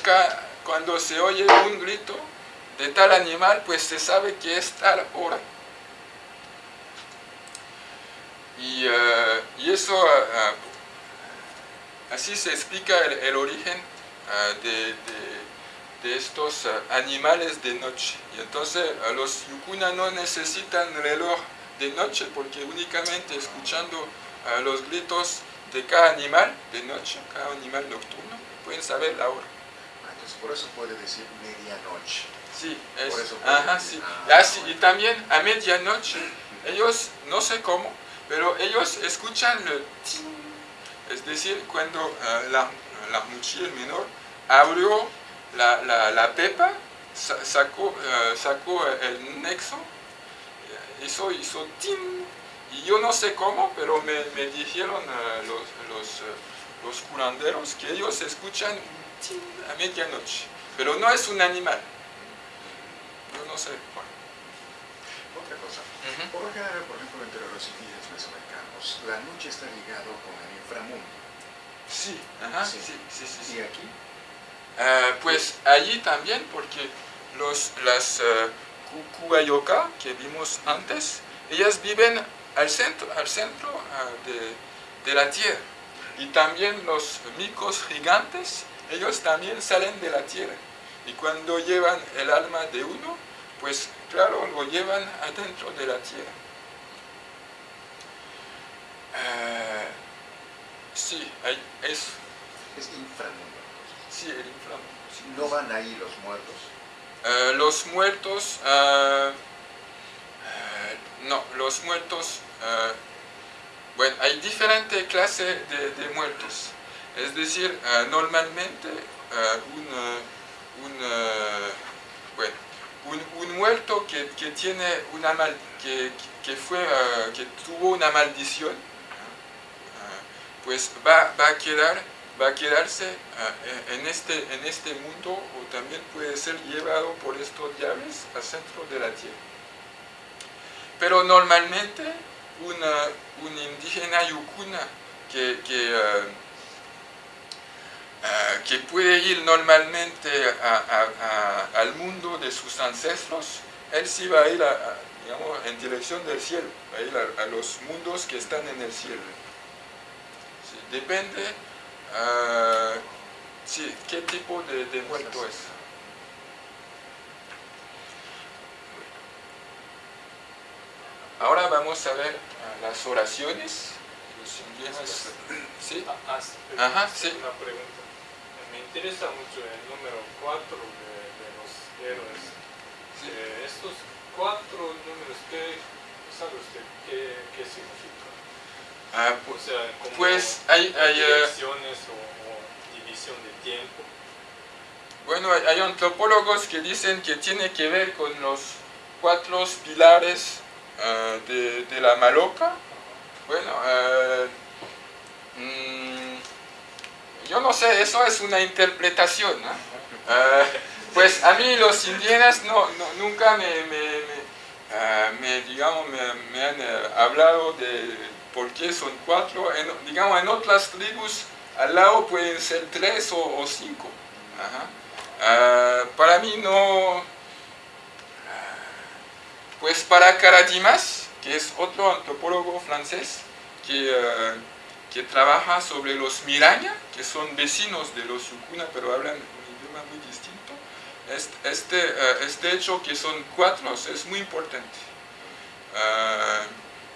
cuando se oye un grito de tal animal, pues se sabe que es tal hora. Y, ah, y eso, ah, ah, así se explica el, el origen ah, de, de- de estos ah, animales de noche. Y entonces ah, los yukuna no necesitan reloj de noche porque únicamente escuchando ah, los gritos de cada animal de noche, cada animal nocturno, pueden saber la hora. Ah, Entonces, por eso puede decir medianoche. Sí, es, Por eso puede ajá, decir, sí. ah, Ah, sí, y también a medianoche, ellos, no sé cómo, pero ellos escuchan el tin, es decir, cuando ah, la, la mochila menor abrió la, la, la pepa, sa- sacó, ah, sacó el nexo, eh, hizo, hizo tin, y yo no sé cómo, pero me, me dijeron ah, los, los, los curanderos que ellos escuchan un tin a medianoche, pero no es un animal. Yo no sé. Bueno. Otra cosa. Por lo general, por ejemplo, entre los la noche está ligado con el inframundo. Sí, ajá, Sí. sí, sí, sí. sí. Y aquí, Ah, pues allí también, porque los, las uh, Kukuayoka que vimos antes, ellas viven al centro, al centro ah, de, de la tierra. Y también los micos gigantes, ellos también salen de la tierra. Y cuando llevan el alma de uno, pues claro, lo llevan adentro de la tierra. Ah, sí, hay, eso. es inframundo. Sí, el inframundo. sí. No van ahí los muertos. Eh, los muertos, eh, no, los muertos, ah, bueno, hay diferentes clases de, de muertos. Es decir, ah, normalmente un, un, bueno, un, un muerto que, que tiene una mal, que, que fue, que tuvo una maldición, pues va, va a quedar va a quedarse ah, en, este, en este mundo o también puede ser llevado por estos diablos al centro de la tierra. Pero normalmente una, un indígena yukuna que, que, ah, ah, que puede ir normalmente al mundo de sus ancestros, él sí va a ir digamos, en dirección del cielo, va a ir a los mundos que están en el cielo. Depende Ah, sí, ¿qué tipo de, de muerto es? Ahora vamos a ver ah, las oraciones. Los indígenas. [CLEARS THROAT] ¿Sí? Ah, Ajá, sí. Una pregunta. Me interesa mucho el número 4 de, de los héroes. Sí. Eh, estos cuatro números, ¿qué sabe usted qué, qué significan? Ah, O pues, sea, como pues hay, hay, eh, direcciones o, o división de tiempo. bueno, hay, hay antropólogos que dicen que tiene que ver con los cuatro pilares ah, de, de la maloca. Bueno, ah, mm, yo no sé, eso es una interpretación. ¿no? Ah, pues a mí los indígenas no, no- nunca me, me- me, me, digamos, me, me han eh, hablado de por qué son cuatro. Digamos, en otras tribus al lado pueden ser tres o, cinco. Ah, para mí no... ah, Pues para Karadimas, que es otro antropólogo francés que, ah, que trabaja sobre los miraña, que son vecinos de los yukuna, pero hablan un idioma muy distinto, este, este, hecho que son cuatro es muy importante.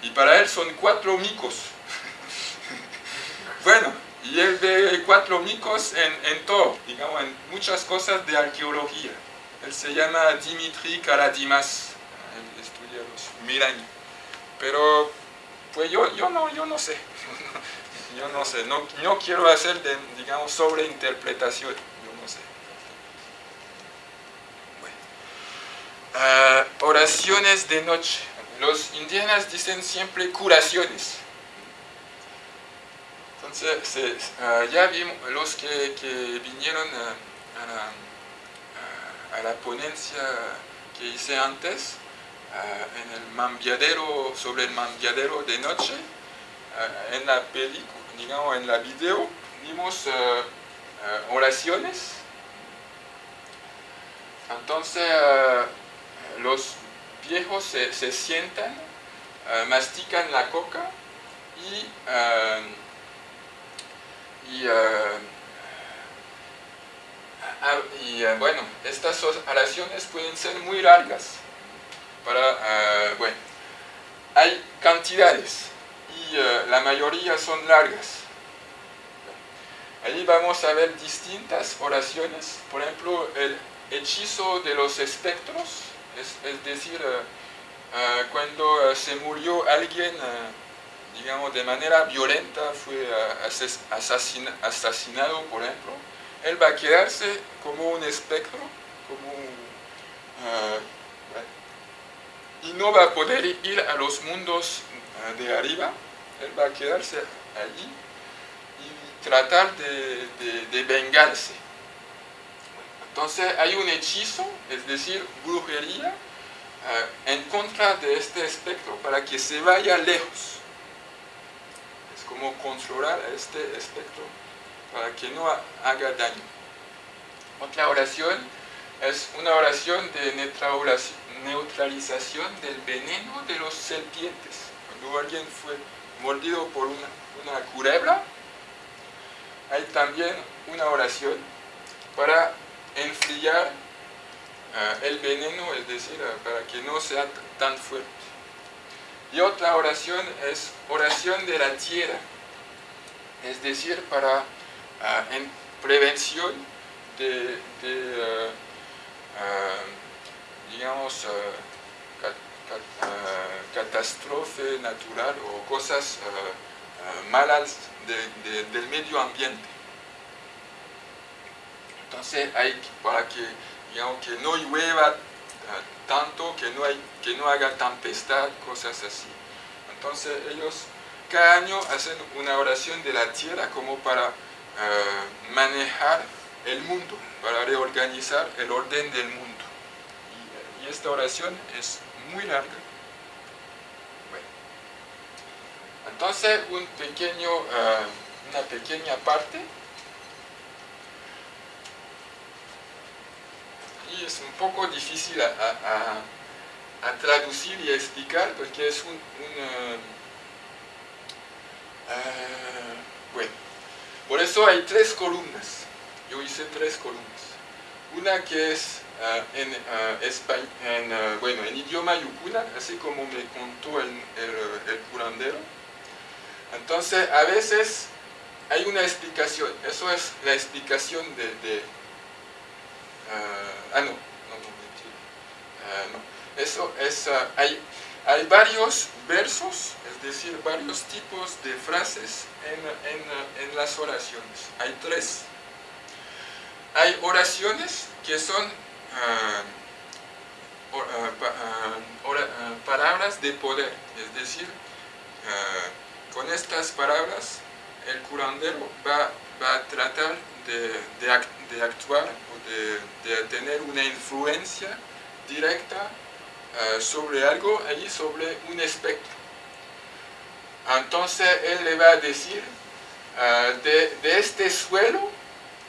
Y para él son cuatro micos. [LAUGHS] bueno, y él ve cuatro micos en, en todo, digamos, en muchas cosas de arqueología. Él se llama Dimitri Karadimas, él estudia los miraña. Pero, pues yo, yo, no, yo no sé. [LAUGHS] yo no sé, no, no quiero hacer, de, digamos, sobreinterpretación. Yo no sé. Ah, oraciones de noche. Los indígenas dicen siempre curaciones. Entonces, ah, ya vimos los que, que vinieron a la ponencia que hice antes, ah, en el mambiadero, sobre el mambiadero de noche, ah, en la película, digamos en la video, vimos oraciones. Entonces los viejos se, sientan, mastican la coca y, y Ah, y eh, bueno, estas oraciones pueden ser muy largas. Para, eh, bueno, hay cantidades y eh, la mayoría son largas. Ahí vamos a ver distintas oraciones, por ejemplo, el hechizo de los espectros, es, decir, cuando se murió alguien, digamos, de manera violenta, fue asesinado, por ejemplo, él va a quedarse como un espectro, como y no va a poder ir a los mundos de arriba, él va a quedarse allí y tratar de, vengarse. Entonces hay un hechizo, es decir, brujería, ah, en contra de este espectro para que se vaya lejos. Es como controlar a este espectro para que no haga daño. Otra oración es una oración de neutralización del veneno de los serpientes. Cuando alguien fue mordido por una, una culebra, hay también una oración para enfriar eh, el veneno, es decir, eh, para que no sea tan fuerte. Y otra oración es oración de la tierra, es decir, para en prevención de, digamos, catástrofe natural o cosas malas del medio ambiente. Entonces hay para que, que no llueva tanto, que no, que no haga tempestad, cosas así. Entonces ellos cada año hacen una oración de la tierra como para eh, manejar el mundo, para reorganizar el orden del mundo. Y, esta oración es muy larga. Entonces, un pequeño, eh, una pequeña parte y es un poco difícil a, traducir y explicar porque es un, eh, bueno por eso hay tres columnas. Yo hice tres columnas. Una que es ah, en, uh, bueno, en idioma yucuna, así como me contó el, el, curandero. Entonces, a veces hay una explicación. Eso es la explicación de ah, no, no, no, no. Eso es... hay, hay varios versos, es decir, varios tipos de frases en, las oraciones. Hay tres. Hay oraciones que son ah, ah, ah, palabras de poder, es decir, con estas palabras el curandero va, a tratar de, actuar o de tener una influencia directa eh, sobre algo, allí sobre un espectro. Entonces él le va a decir, eh, de, este suelo,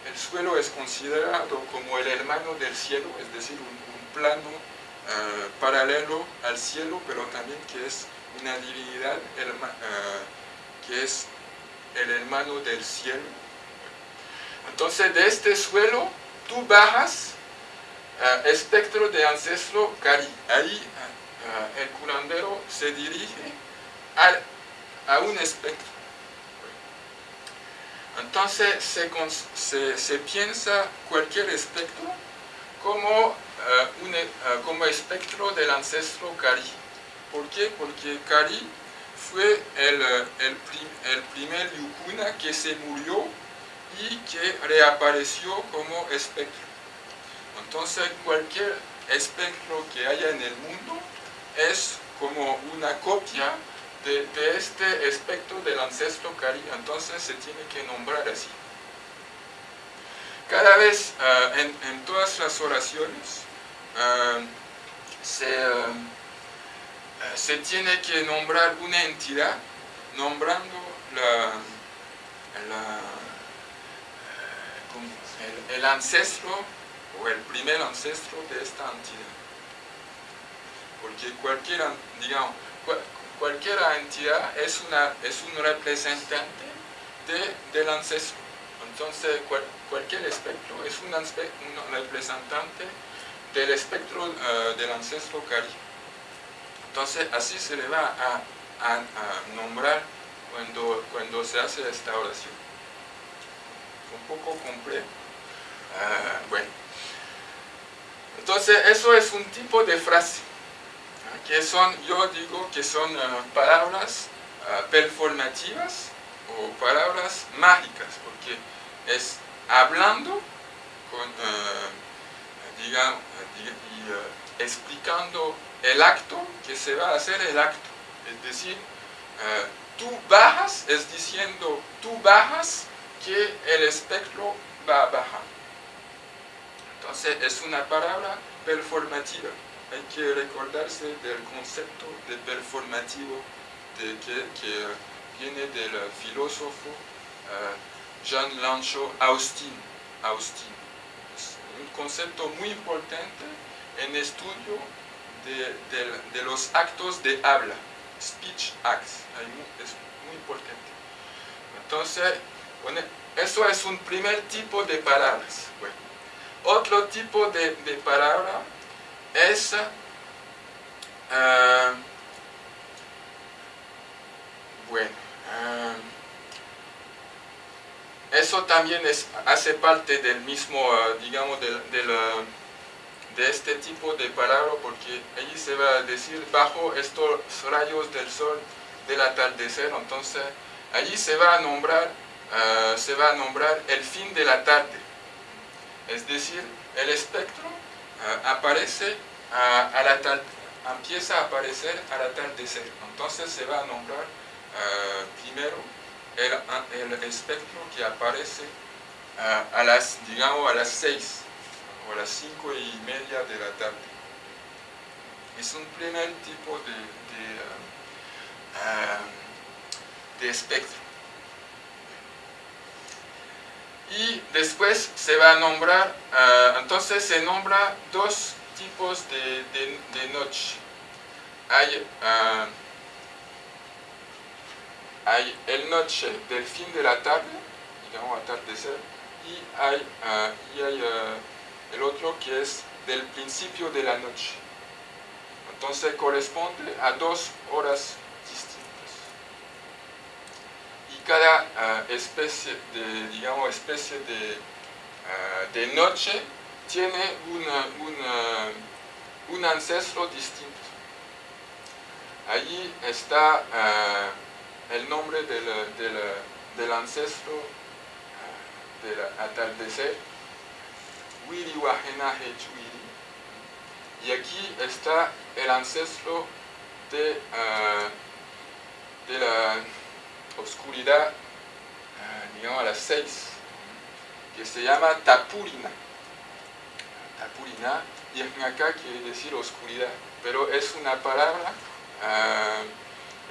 el suelo es considerado como el hermano del cielo, es decir, un, plano eh, paralelo al cielo, pero también que es una divinidad que es el hermano del cielo. Entonces de este suelo tú bajas uh, espectro de ancestro Cari. Ahí uh, el curandero se dirige a, a un espectro. Entonces se, se, se, piensa cualquier espectro como, un, como espectro del ancestro Cari. ¿Por qué? Porque Cari fue el, el, el primer yukuna que se murió y que reapareció como espectro. Entonces cualquier espectro que haya en el mundo es como una copia de, este espectro del ancestro Kari, entonces se tiene que nombrar así. Cada vez uh, en, todas las oraciones uh, se, uh, se tiene que nombrar una entidad nombrando la, la, el, ancestro o el primer ancestro de esta entidad. Porque cualquier, digamos, cual- cualquier entidad es, una, es un representante de- del ancestro. Entonces, cual- cualquier espectro es un, un representante del espectro eh, del ancestro Cari. Entonces, así se le va a, a- a nombrar cuando, cuando se hace esta oración. Un poco complejo. Ah, bueno. Entonces, eso es un tipo de frase, que son, yo digo que son ah, palabras ah, performativas o palabras mágicas, porque es hablando con, digamos, y explicando el acto que se va a hacer el acto. Es decir, tú bajas, es diciendo tú bajas que el espectro va a bajar. Entonces es una palabra performativa. Hay que recordarse del concepto de performativo de que, viene del filósofo eh, Jean Lancho Austin. Austin. Es un concepto muy importante en estudio de, los actos de habla, speech acts. Es muy importante. Entonces, bueno, eso es un primer tipo de palabras. Otro tipo de, de palabra es ah, bueno ah, eso también es, hace parte del mismo ah, digamos del, del, de este tipo de palabra porque allí se va a decir bajo estos rayos del sol del atardecer entonces allí se va a nombrar se va a nombrar el fin de la tarde es decir, el espectro ah, aparece ah, al atar- empieza a aparecer al atardecer. Entonces se va a nombrar ah, primero el, el espectro que aparece a las, digamos, a las 6 o a las 5 y media de la tarde. Es un primer tipo de, de espectro. Y después se va a nombrar, ah, entonces se nombra dos tipos de, de- noche. Hay, ah, hay el noche del fin de la tarde, digamos atardecer, y hay, ah, y hay el otro que es del principio de la noche. Entonces corresponde a dos horas distintas y cada ah, especie de, digamos, especie de, ah, de noche tiene una- una- un ancestro distinto. Allí está ah, el nombre del, del, del ancestro del atardecer, Hechuiri. Y aquí está el ancestro de, de la oscuridad, ah, digamos a las 6, que se llama Tapurina. Tapurina, y acá quiere decir oscuridad, pero es una palabra, ah,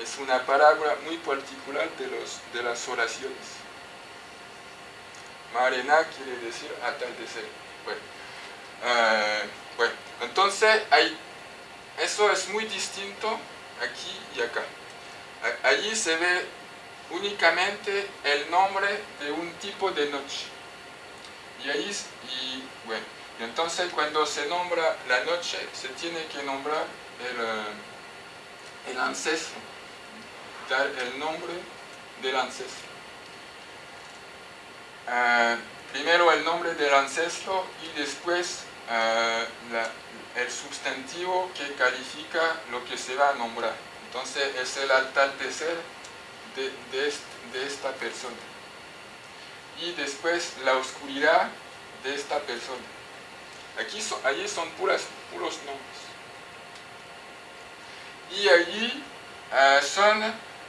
es una palabra muy particular de, los, de las oraciones. Marena quiere decir atardecer. Bueno, ah, bueno, entonces hay, eso es muy distinto aquí y acá. Allí se ve únicamente el nombre de un tipo de noche. Y ahí, y bueno, y entonces cuando se nombra la noche, se tiene que nombrar el, eh, el ancestro, dar el nombre del ancestro. Ah, primero el nombre del ancestro y después ah, el sustantivo que califica lo que se va a nombrar. Entonces es el atardecer de, de de esta persona. Y después la oscuridad de esta persona. Aquí allí son puros nombres. Y allí, ah, son,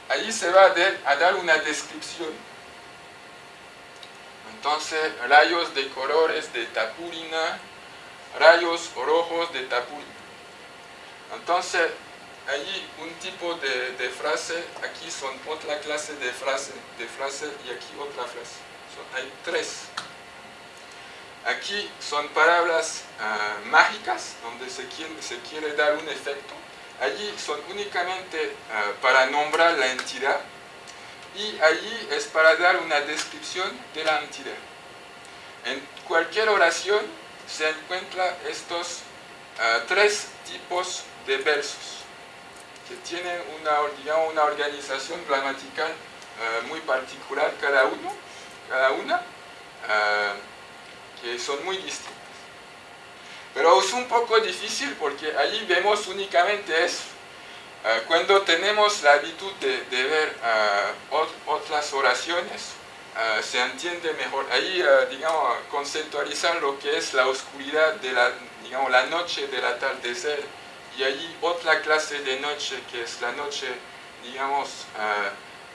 allí se va a, dar- a dar una descripción. Entonces, rayos de colores de tapurina, rayos rojos de tapurina. Entonces, hay un tipo de, frase, aquí son otra clase de frase, de frase y aquí otra frase. hay tres. Aquí son palabras ah, mágicas, donde se quiere, se quiere dar un efecto. Allí son únicamente ah, para nombrar la entidad y allí es para dar una descripción de la entidad. En cualquier oración se encuentran estos ah, tres tipos de versos que tienen una, una organización gramatical uh, muy particular cada uno, cada una, uh, que son muy distintas. Pero es un poco difícil porque ahí vemos únicamente eso. Uh, cuando tenemos la habitud de, de ver otras oraciones, se entiende mejor. Ahí, digamos, conceptualizar lo que es la oscuridad de la, digamos, la noche del atardecer y allí otra clase de noche, que es la noche, digamos, ah,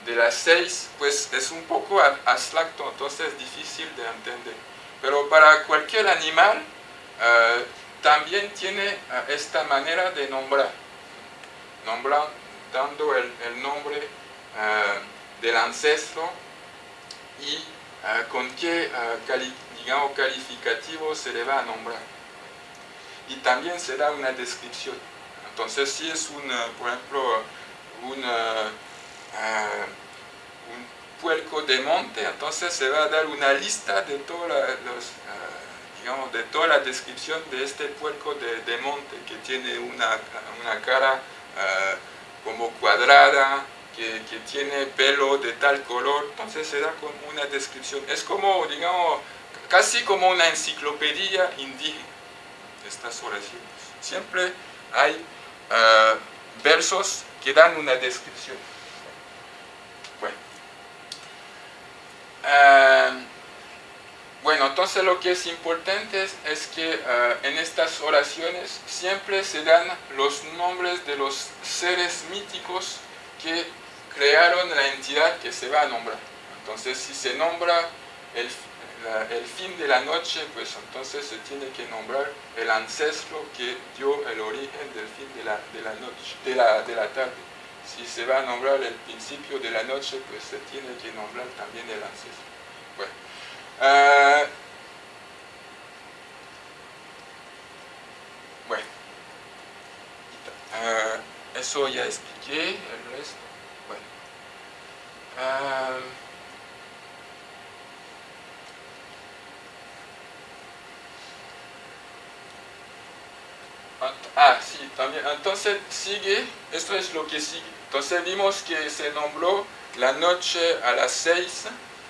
de las seis, pues es un poco abstracto, entonces es difícil de entender. Pero para cualquier animal ah, también tiene ah, esta manera de nombrar, nombrar dando el, nombre del ancestro y con qué digamos, calificativo se le va a nombrar. Y también se da una descripción. Entonces, si es un, por ejemplo, un, uh, un puerco de monte, entonces se va a dar una lista de, toda la, los, uh, digamos, de toda la descripción de este puerco de, de monte, que tiene una, una cara uh, como cuadrada, que, que, tiene pelo de tal color, entonces se da como una descripción. Es como, digamos, casi como una enciclopedia indígena, estas oraciones. Siempre hay eh, versos que dan una descripción. Bueno. Eh, bueno, entonces lo que es importante es, que eh, en estas oraciones siempre se dan los nombres de los seres míticos que crearon la entidad que se va a nombrar. Entonces, si se nombra el el fin de la noche, pues entonces se tiene que nombrar el ancestro que dio el origen del fin de la, de la noche, de la, de la tarde. Si se va a nombrar el principio de la noche, pues se tiene que nombrar también el ancestro. Bueno, uh, bueno. Uh, eso ya expliqué, el resto. Bueno. Uh, Ah, sí, también. Entonces sigue, esto es lo que sigue. Entonces vimos que se nombró la noche a las seis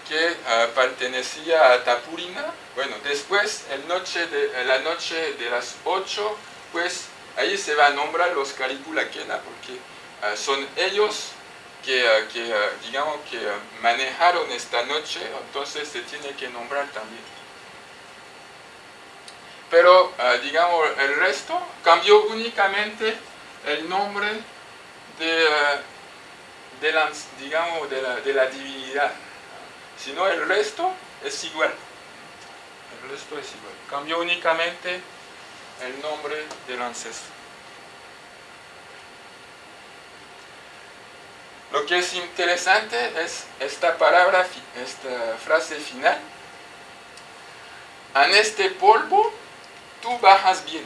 que ah, pertenecía a Tapurina. Bueno, después el noche de, la noche de las ocho, pues ahí se va a nombrar los Calipulaquena porque ah, son ellos que, ah, que digamos, que manejaron esta noche, entonces se tiene que nombrar también pero ah, digamos el resto cambió únicamente el nombre de, ah, la, digamos, de la, divinidad. no el resto es igual. El resto es igual. Cambió únicamente el nombre del ancestro. Lo que es interesante es esta palabra, esta frase final. En este polvo tú bajas bien.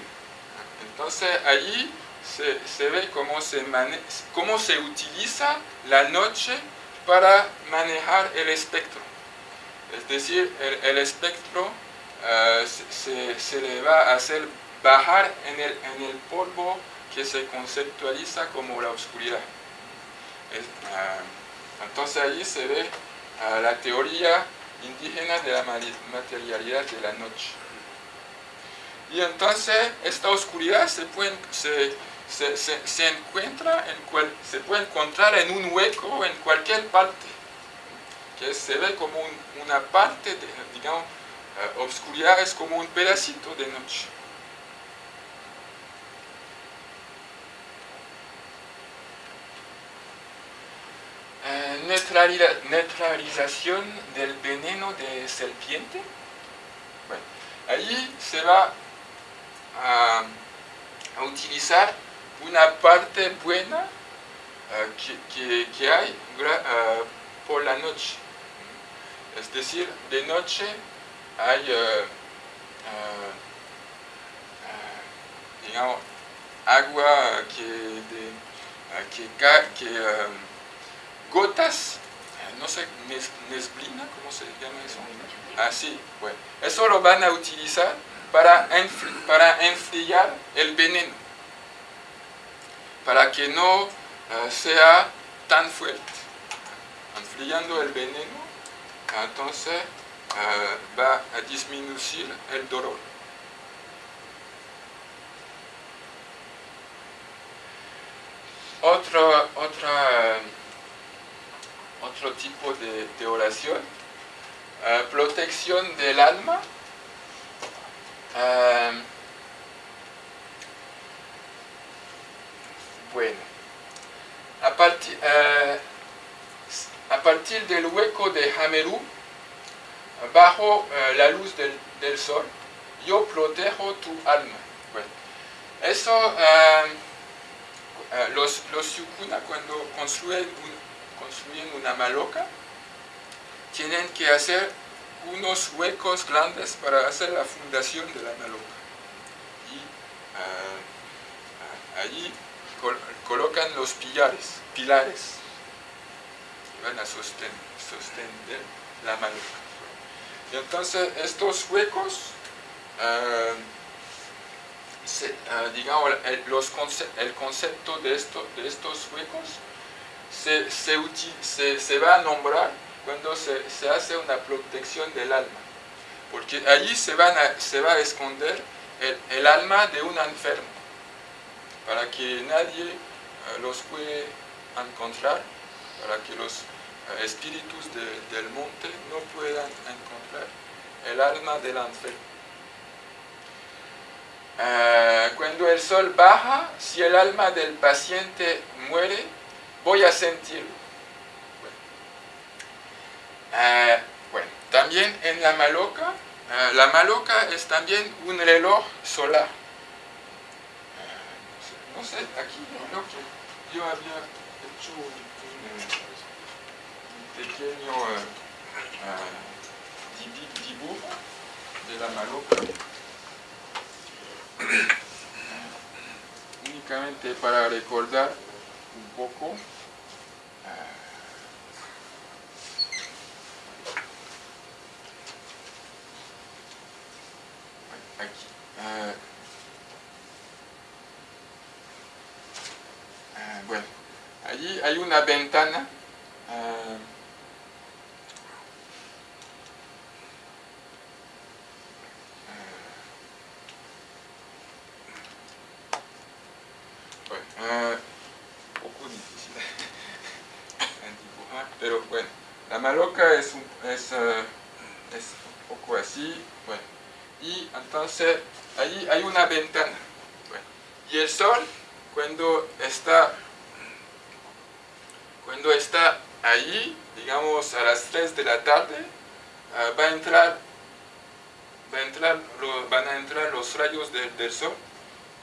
Entonces ahí se, ve cómo se, cómo se utiliza la noche para manejar el espectro. Es decir, el, espectro eh, se, le va a hacer bajar en el, en el polvo que se conceptualiza como la oscuridad. Eh, entonces ahí se ve eh, la teoría indígena de la materialidad de la noche. Y entonces esta oscuridad se puede, se, se, encuentra en cual, se puede encontrar en un hueco en cualquier parte, que se ve como una parte, de, digamos, uh, oscuridad es como un pedacito de noche. Uh, neutralización del veneno de serpiente. Bueno, ahí se va a, utilizar una parte buena que, que, hay por la noche. Es decir, de noche hay, digamos, agua que, de, que, que gotas, no sé, nesblina, ¿cómo se llama eso? Ah, bueno. Eso lo van a utilizar para, para enfriar el veneno, para que no eh, sea tan fuerte. Enfriando el veneno, entonces eh, va a disminuir el dolor. Otro, otra, otro tipo de oración eh, protección del alma. Eh, bueno, a eh, a partir del hueco de Hameru, bajo la luz del, del, sol, yo protejo tu alma. Bueno, eso, los, los yukuna cuando construyen, construyen una maloca, tienen que hacer unos huecos grandes para hacer la fundación de la maloca. Y uh, allí colocan los pilares, pilares que van a sostener, la maloca. Y entonces estos huecos, ah, digamos, el, los el concepto de, esto, de estos huecos se, se va a nombrar cuando se, hace una protección del alma. Porque allí se, van se va a esconder el, alma de un enfermo, para que nadie eh, los puede encontrar, para que los eh, espíritus del monte no puedan encontrar el alma del enfermo. Eh, cuando el sol baja, si el alma del paciente muere, voy a sentirlo eh, bueno, también en la maloca, eh, la maloca es también un reloj solar. Eh, no, sé, aquí que yo había hecho un, pequeño dibujo de la maloca. [COUGHS] Únicamente para recordar un poco. Ah, ah, bueno, allí hay una ventana. [LAUGHS] Dibujar, pero bueno, la maloca es, un, es, es un poco así, bueno, y entonces Allí hay una ventana. y el sol, cuando está, cuando está allí, digamos a las 3 de la tarde, ah, va a entrar, va a entrar van a entrar los rayos del sol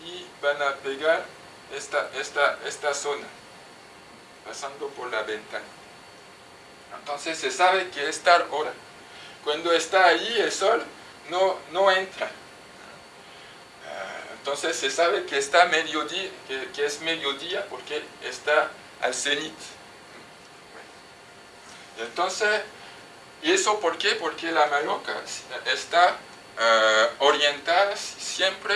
y van a pegar esta, esta, esta zona, pasando por la ventana. Entonces se sabe que es tal hora. Cuando está allí el sol, no, no entra entonces se sabe que está mediodía, que, es mediodía porque está al cenit. Entonces, ¿y eso por qué? Porque la maloca está eh, orientada siempre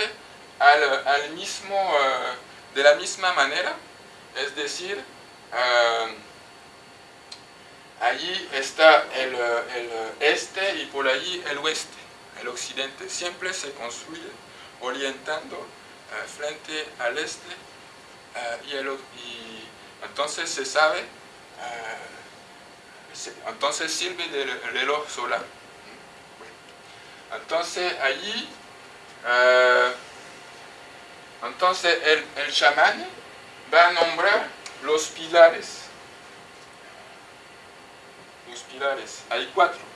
al, mismo, eh, de la misma manera, es decir, allí está el, el, este y por allí el oeste, el occidente, siempre se construye orientando eh, frente al este eh, y, el, y, entonces se sabe, eh, entonces sirve del reloj solar. Entonces allí, entonces el, el chamán va a nombrar los pilares. Los pilares, hay cuatro.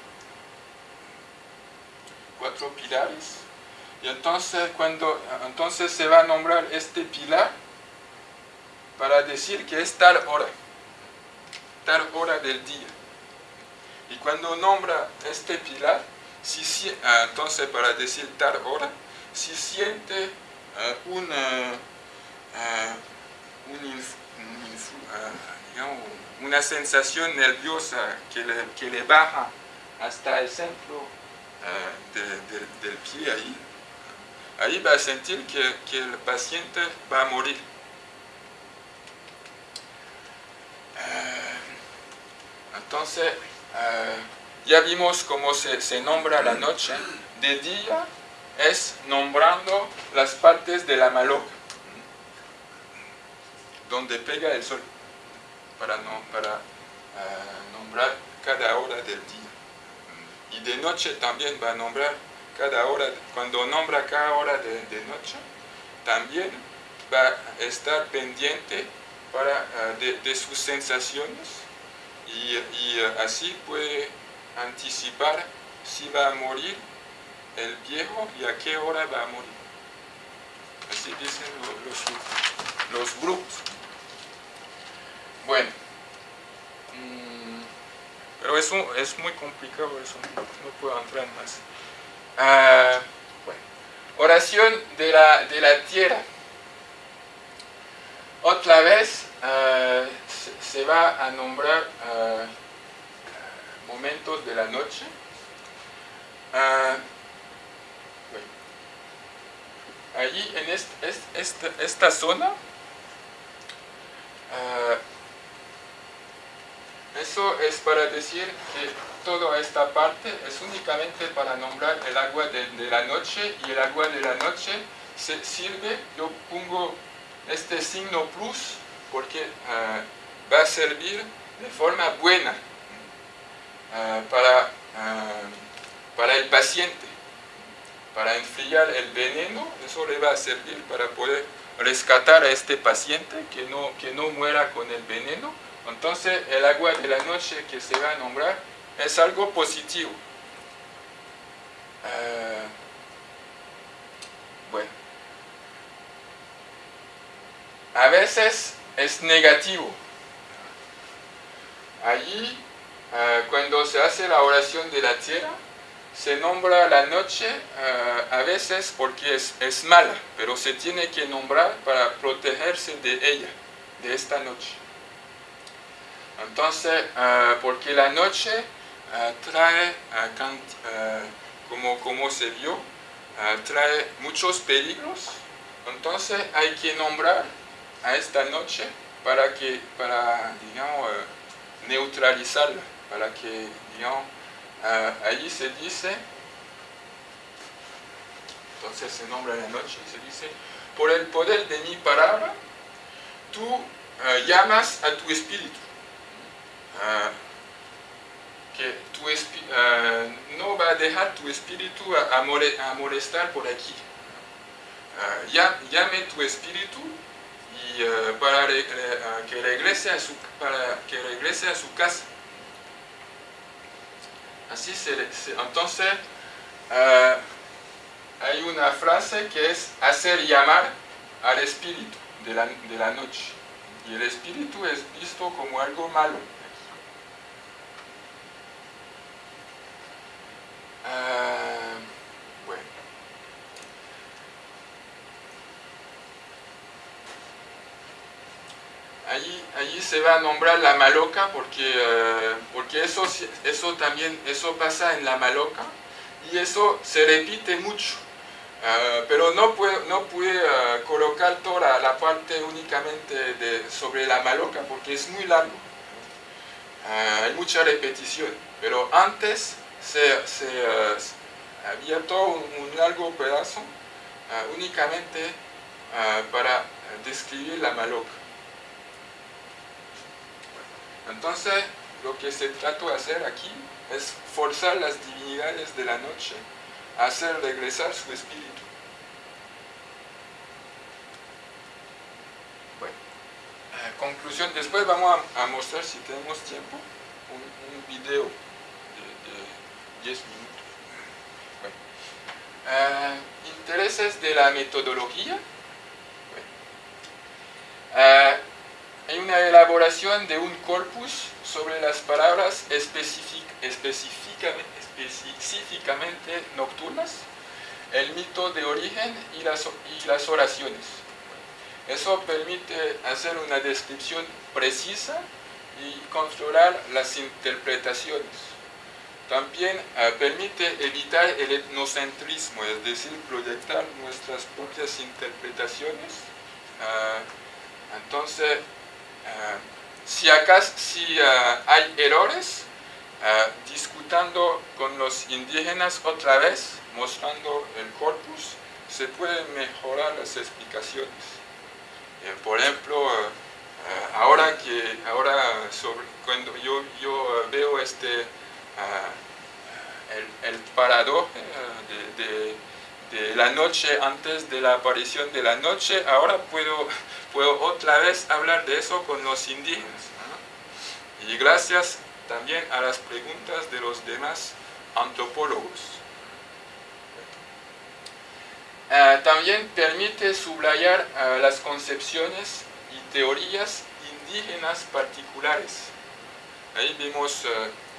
Cuatro pilares y entonces, cuando, entonces se va a nombrar este pilar para decir que es tal hora, tal hora del día. Y cuando nombra este pilar, si, ah, entonces para decir tal hora, si siente una, ah, una sensación nerviosa que le, que le baja hasta el centro del pie ahí, ahí va a sentir que, que el paciente va a morir. Entonces, ya vimos cómo se, nombra la noche. De día es nombrando las partes de la maloca, donde pega el sol, para, no, para ah, nombrar cada hora del día. Y de noche también va a nombrar cada hora, cuando nombra cada hora de, noche, también va a estar pendiente para, ah, de, sus sensaciones y, y ah, así puede anticipar si va a morir el viejo y a qué hora va a morir. Así dicen los, los, grupos. Bueno, pero eso es muy complicado, eso no, puedo entrar más. Ah. Oración de la, de la tierra. Otra vez ah, se, va a nombrar ah, momentos de la noche. Allí en esta, zona, ah, eso es para decir que toda esta parte es únicamente para nombrar el agua de, la noche y el agua de la noche se sirve, yo pongo este signo plus porque ah, va a servir de forma buena Ah, para, ah, para el paciente, para enfriar el veneno, eso le va a servir para poder rescatar a este paciente que no, que no muera con el veneno. Entonces el agua de la noche que se va a nombrar es algo positivo. Ah, bueno. A veces es negativo. Allí Ah, cuando se hace la oración de la tierra, se nombra la noche ah, a veces porque es, es, mala, pero se tiene que nombrar para protegerse de ella, de esta noche. Entonces, ah, porque la noche trae, como, como se vio, trae muchos peligros, entonces hay que nombrar a esta noche para que, para, digamos, neutralizarla para que, digamos, allí se dice, entonces se nombra la noche, se dice, por el poder de mi palabra, tú eh, llamas a tu espíritu. Ah, que tu uh, no va a dejar tu espíritu a, molestar por aquí. Ah, llame tu espíritu y para que regrese a su que regrese a su casa Así se, entonces eh, hay una frase que es hacer llamar al espíritu de la, noche. Y el espíritu es visto como algo malo. Eh, bueno. allí, se va a nombrar la maloca porque, eh, porque eso, eso también eso pasa en la maloca y eso se repite mucho. Eh, pero no puede, no puede eh, colocar toda la parte únicamente de, sobre la maloca porque es muy largo. hay mucha repetición, pero antes se, había todo un, largo pedazo únicamente para describir la maloca. Entonces, lo que se trata de hacer aquí es forzar las divinidades de la noche a hacer regresar su espíritu. Bueno, eh, conclusión, después vamos a, mostrar, si tenemos tiempo, un, video de, 10 minutos. Eh, intereses de la metodología. Bueno, eh, hay una elaboración de un corpus sobre las palabras específicamente, nocturnas, el mito de origen y las oraciones. Eso permite hacer una descripción precisa y controlar las interpretaciones. También eh, permite evitar el etnocentrismo, es decir, proyectar nuestras propias interpretaciones. Eh, entonces, eh, si, acaso, si hay errores, discutiendo con los indígenas otra vez, mostrando el corpus, se pueden mejorar las explicaciones. por ejemplo, ahora que ahora cuando yo, yo veo este el, el parador eh, de, la noche antes de la aparición de la noche, ahora puedo, puedo otra vez hablar de eso con los indígenas. Y gracias también a las preguntas de los demás antropólogos. Eh, también permite subrayar eh, las concepciones y teorías indígenas particulares. Ahí vemos Ah,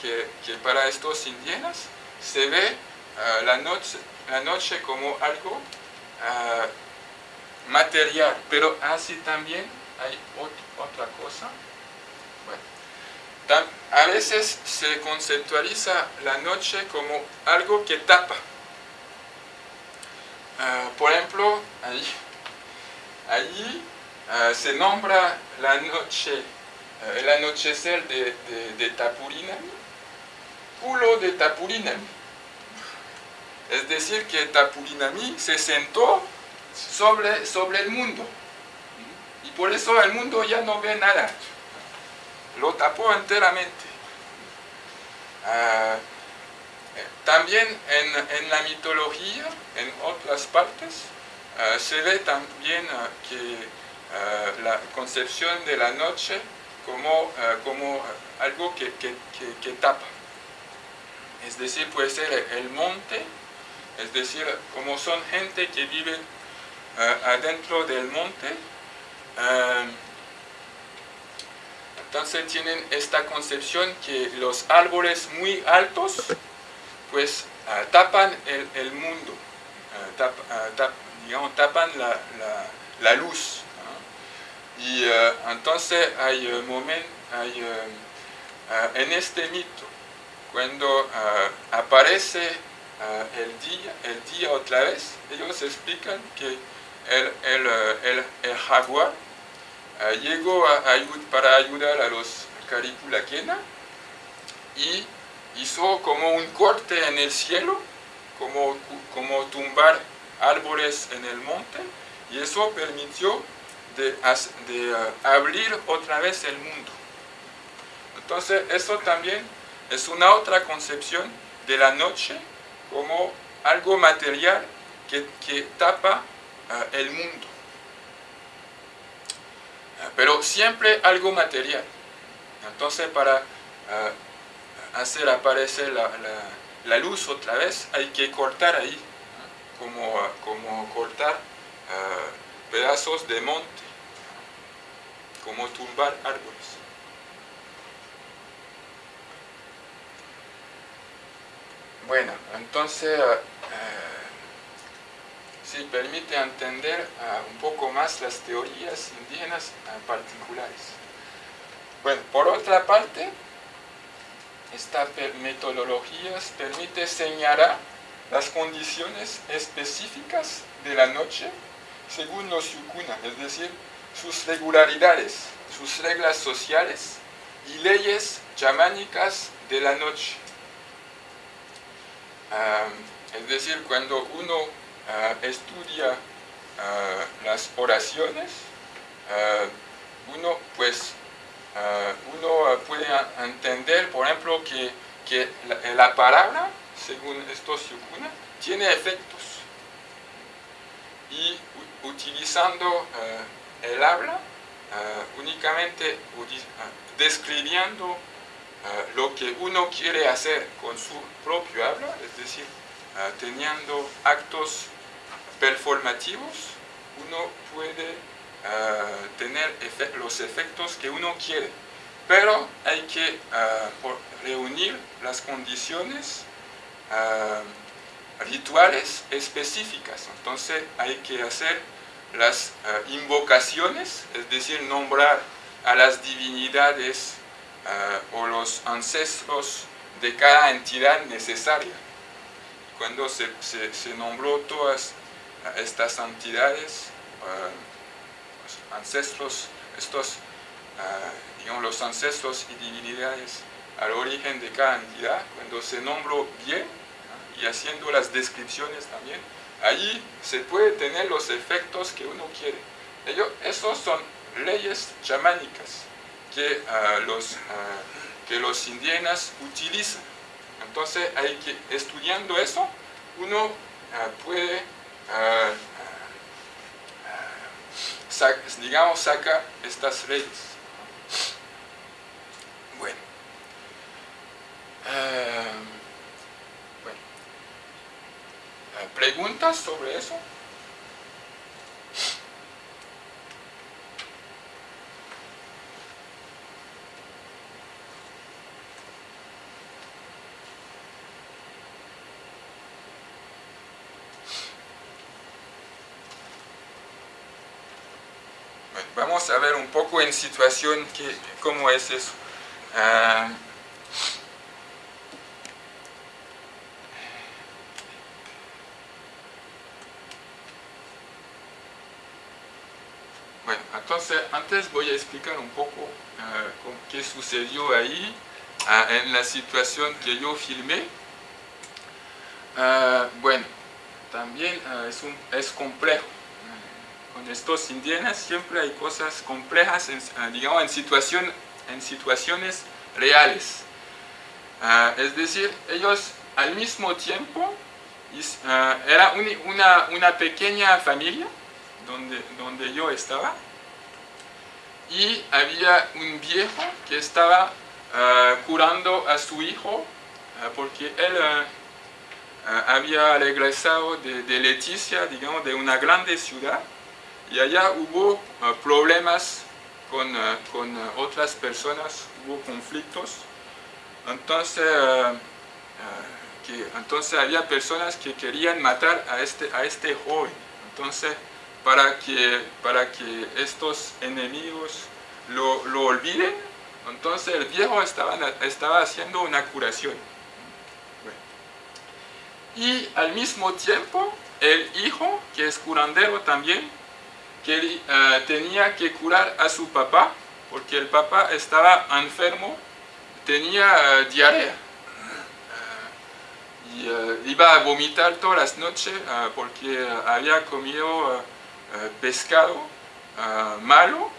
que, para estos indígenas se ve ah, la, noche, la noche como algo ah, material, pero así también hay otra cosa. a veces se conceptualiza la noche como algo que tapa. por ejemplo, ahí, allí se nombra la noche el anochecer de, de, Tapurinami, culo de Tapurinami. Es decir, que Tapurinami se sentó sobre, sobre el mundo. Y por eso el mundo ya no ve nada. Lo tapó enteramente. Ah, también en, la mitología, en otras partes, ah, se ve también ah, que la concepción de la noche como, eh, como algo que, que, tapa. Es decir, puede ser el monte, es decir, como son gente que vive eh, adentro del monte, eh, entonces tienen esta concepción que los árboles muy altos pues tapan el, mundo, digamos, tapan la, la luz. Y eh, entonces hay, uh, hay eh, en este mito, cuando aparece el, día, el día otra vez, ellos explican que el, el, el, jaguar llegó a, para ayudar a los Caripulaquena y hizo como un corte en el cielo, como, como tumbar árboles en el monte, y eso permitió de, de uh, abrir otra vez el mundo. Entonces, eso también es una otra concepción de la noche como algo material que, que tapa uh, el mundo. Uh, pero siempre algo material. Entonces, para hacer aparecer la, la, la, luz otra vez, hay que cortar ahí, como, como cortar pedazos de monte como tumbar árboles. Bueno, entonces eh, sí permite entender eh, un poco más las teorías indígenas particulares. Bueno, por otra parte, esta metodología permite señalar las condiciones específicas de la noche según los yukuna, es decir, sus regularidades, sus reglas sociales y leyes chamánicas de la noche. es decir, cuando uno ah, estudia ah, las oraciones, ah, uno pues uno puede entender, por ejemplo, que, que la, palabra, según estos yukuna, tiene efectos. Y utilizando él habla uh, únicamente uh, describiendo uh, lo que uno quiere hacer con su propio habla, es decir, teniendo actos performativos, uno puede ah, tener los efectos que uno quiere. Pero hay que ah, reunir las condiciones ah, rituales específicas. Entonces hay que hacer las invocaciones, es decir, nombrar a las divinidades o los ancestros de cada entidad necesaria. Cuando se, se nombró todas estas entidades, los ancestros, estos digamos, los ancestros y divinidades al origen de cada entidad, cuando se nombró bien y haciendo las descripciones también, allí se puede tener los efectos que uno quiere. Ellos, son leyes chamánicas que, ah, los, ah, que los indígenas utilizan. Entonces, hay que, estudiando eso, uno ah, puede, digamos, sacar estas leyes. Bueno. ¿Preguntas sobre eso? vamos a ver un poco en situación que, cómo es eso. Ah, bueno, entonces antes voy a explicar un poco ah, qué sucedió ahí ah, en la situación que yo filmé. bueno, también es, un, es complejo con estos indígenas siempre hay cosas complejas, digamos, en situación en situaciones reales. Ah, es decir, ellos al mismo tiempo, ah, era una, una, pequeña familia donde, donde yo estaba, y había un viejo que estaba ah, curando a su hijo, porque él había regresado de, de Leticia, digamos, de una grande ciudad, y allá hubo problemas con, eh, con eh, otras personas, hubo conflictos. Entonces, eh, que, entonces había personas que querían matar a este, a este joven. Entonces, para que, para que estos enemigos lo, lo olviden, entonces el viejo estaba, estaba haciendo una curación. Y al mismo tiempo, el hijo, que es curandero también, que eh, tenía que curar a su papá porque el papá estaba enfermo, tenía eh, diarrea eh, y iba a vomitar todas las noches porque había comido pescado malo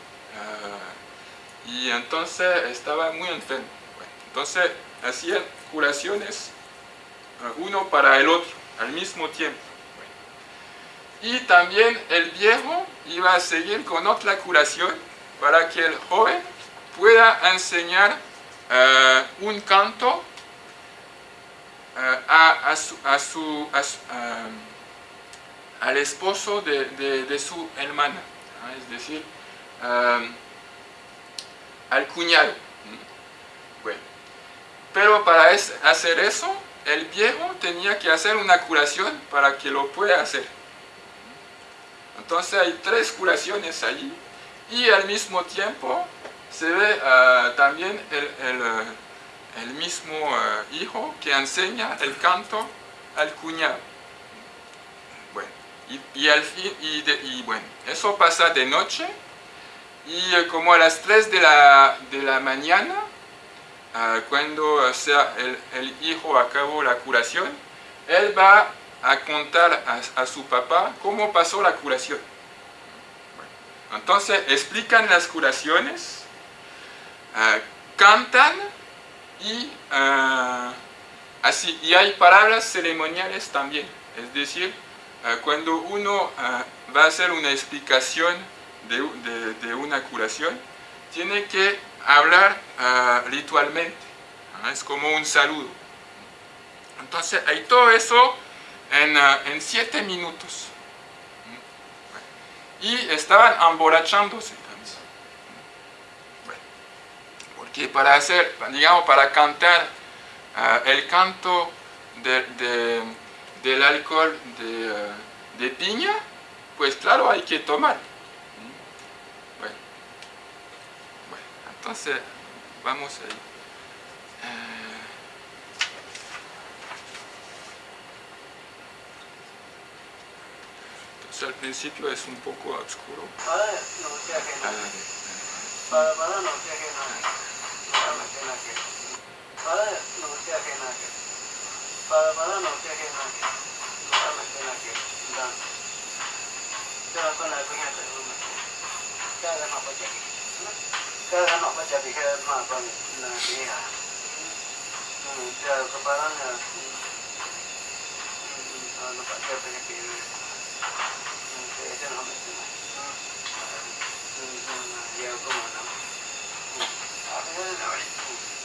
y entonces estaba muy enfermo. entonces hacían curaciones uno para el otro al mismo tiempo. Y también el viejo iba a seguir con otra curación para que el joven pueda enseñar eh, un canto eh, a, su, eh, al esposo de, su hermana, es decir, al cuñado. Bueno, pero para hacer eso, el viejo tenía que hacer una curación para que lo pueda hacer. Entonces hay tres curaciones allí y al mismo tiempo se ve ah, también el, mismo ah, hijo que enseña el canto al cuñado. Y, fin, y, bueno, eso pasa de noche y eh, como a las 3 de la, de la mañana, ah, cuando sea, el, el hijo acabó la curación, él va a contar a, su papá cómo pasó la curación. entonces explican las curaciones, ah, cantan y ah, así. Y hay palabras ceremoniales también. Es decir, Ah, cuando uno ah, va a hacer una explicación de, una curación, tiene que hablar ah, ritualmente. Es como un saludo. Entonces, hay todo eso en, siete minutos. Mm, y estaban emborrachándose mm, porque para hacer, digamos, para cantar el canto de, del alcohol eh, de, piña, pues claro, hay que tomar. Bueno, bueno entonces vamos ahí. Entonces eh, pues al principio es un poco oscuro. Para no sea que nada. Para no sea que nada. Para no sea que nada. para para no te hagas nada no te hagas nada que dan te vas con la coña te lo meto cada no pasa que cada no pasa que es más para la mía te vas con para no no pasa nak, tiene que ir te hagas no meto nada ya lo como no ahora no ahora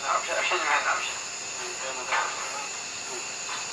no ahora no ahora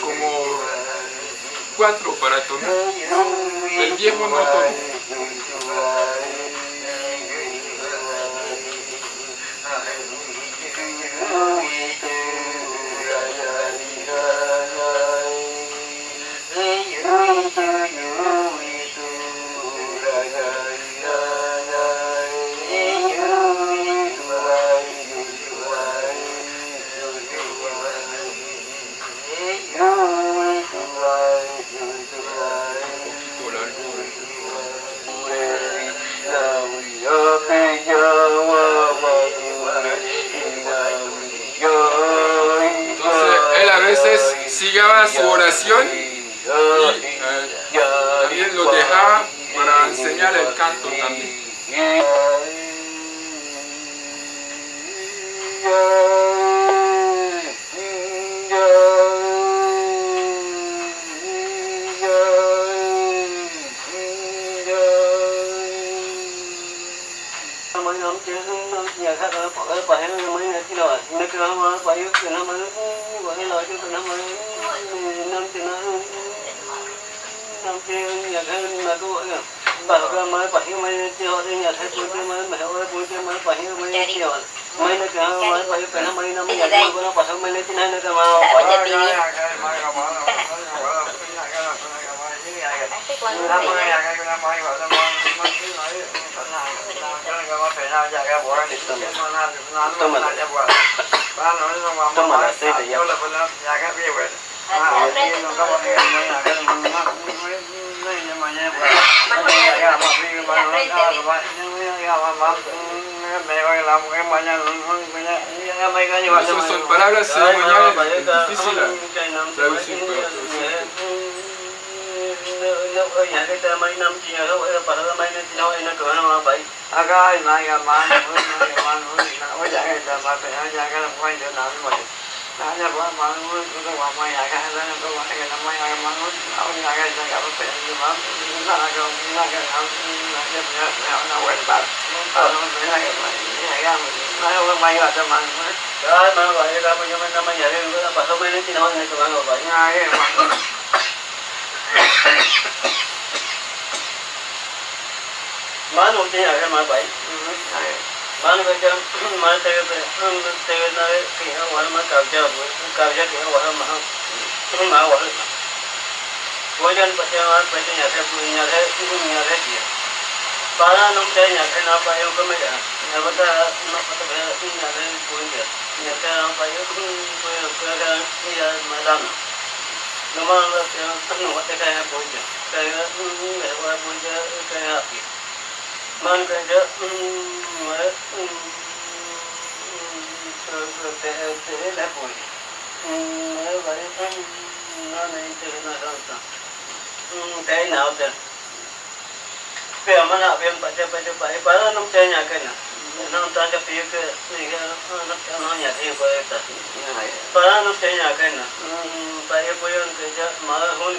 como cuatro para tonar. El viejo no [LAUGHS] sigaba su oración y eh, también lo dejaba para enseñar el canto también. trong khi nhà thân mà cô gọi là bảo cơ mới bảy mấy triệu đi nhà thấy cô kia mới mẹ ơi cô kia mới bảy mấy triệu mấy nó kia mới bảy phải năm mấy năm nhà thân cô nó bảy mấy lấy chín hai nó kia mà bảy nhà tiền năm mươi ngàn cái năm mươi vào năm mươi mấy cái nói tận hàng cái này có phải nào giờ cái bộ anh định tâm tâm mình tâm mình là xây thì giờ Son, son palabras ceremoniales difíciles. Traducir, pero traducir. Jangan mangut, udah mamai agak, jangan tuh mana kita mamai agak mangut, awal ni agak jangan apa pun, cuma kita agak, kita agak, kita agak punya, punya orang berbat, orang punya agak mana, agak mana orang mayu ada mangut. Dah mana banyak apa yang mana mana jadi, kita pasal beli tidak mana cuma apa banyak agak mangut. Manut ni agak mana baik. मान के जब मान तेरे तेरे नारे की है वहाँ मैं कब्जा कब्जा की है वहाँ महा महा वहाँ भोजन पचे वहाँ पचे जाते जाते जाते किया पारा नम चाहे जाते ना पाए उनको मैं ना बता ना पता भैया जाते कोई गया जाते ना पाए कोई कोई यार मैदान नमः नमः तेरे नमः तेरे कहीं पहुँच जाए कहीं मेरे पास पहुँच जाए कहीं आपकी po ja ho ni po ja pa yo pa na no te nya ka na pe tang tang chang bu che ka bu jan ku che bi ma ka pa bu che ni pa na da ko wa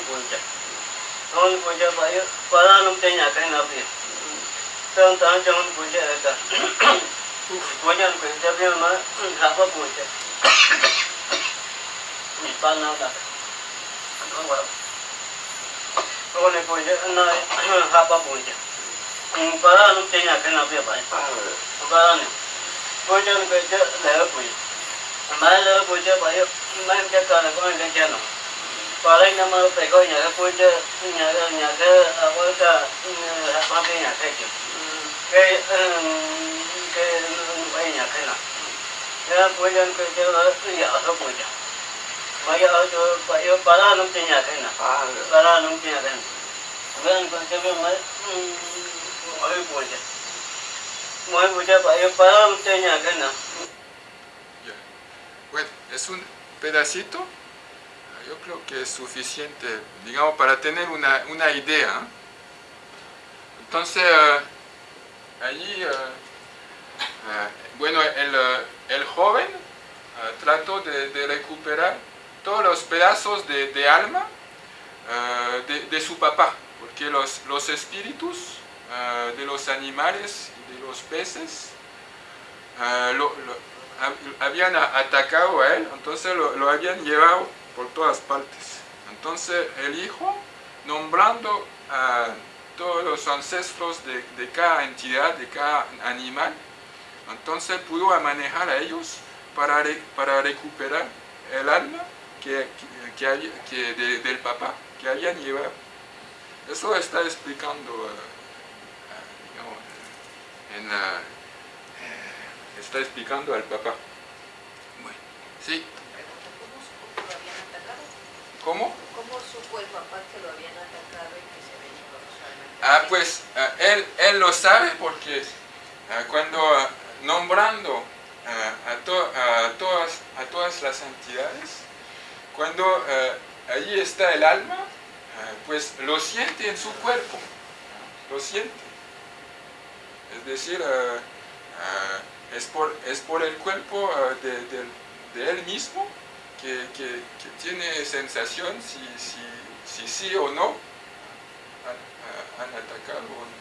ko ne bu che na ka pa bu che pa ra nu te nya ka na bi ba pa ra ne bu jan ku che le bu ma le bu che ba yo ma che ka na ko ne che no pa ra na ma pe ko nya bu che nya nya ka a wa ka pa bi nya ka che cái cái bây nhà cái nào cái bây giờ cái cái ở cái giờ ở bây giờ bây giờ cho bây giờ bà ra nông trên nhà cái nào bà ra nông trên nhà cái nào bây giờ cái Bueno, es un pedacito, yo creo que es suficiente, digamos, para tener una, una idea. Entonces, allí, eh, eh, bueno, el, eh, el joven trató de, recuperar todos los pedazos de, alma de, su papá, porque los, los espíritus de los animales y de los peces lo- lo- hab- habían atacado a él, entonces lo, lo habían llevado por todas partes. Entonces el hijo, nombrando a todos los ancestros de, de cada entidad, de cada animal, entonces pudo manejar a ellos para, re- para recuperar el alma que, que- que había- que de- del papá que habían llevado. Eso está explicando, eh, digamos, en la, eh, está explicando al papá. Bueno, sí. ¿cómo? ¿Cómo supo el papá que lo habían atacado y que se venía con Ah, pues ah, él, él lo sabe porque ah, cuando ah, nombrando a, to- todas, a todas las entidades, cuando allí está el alma, pues lo siente en su cuerpo, lo siente. Es decir, es, por, es por el cuerpo de, del- de él mismo que, que- que tiene sensación si, si, si sí o no a, al atacarlo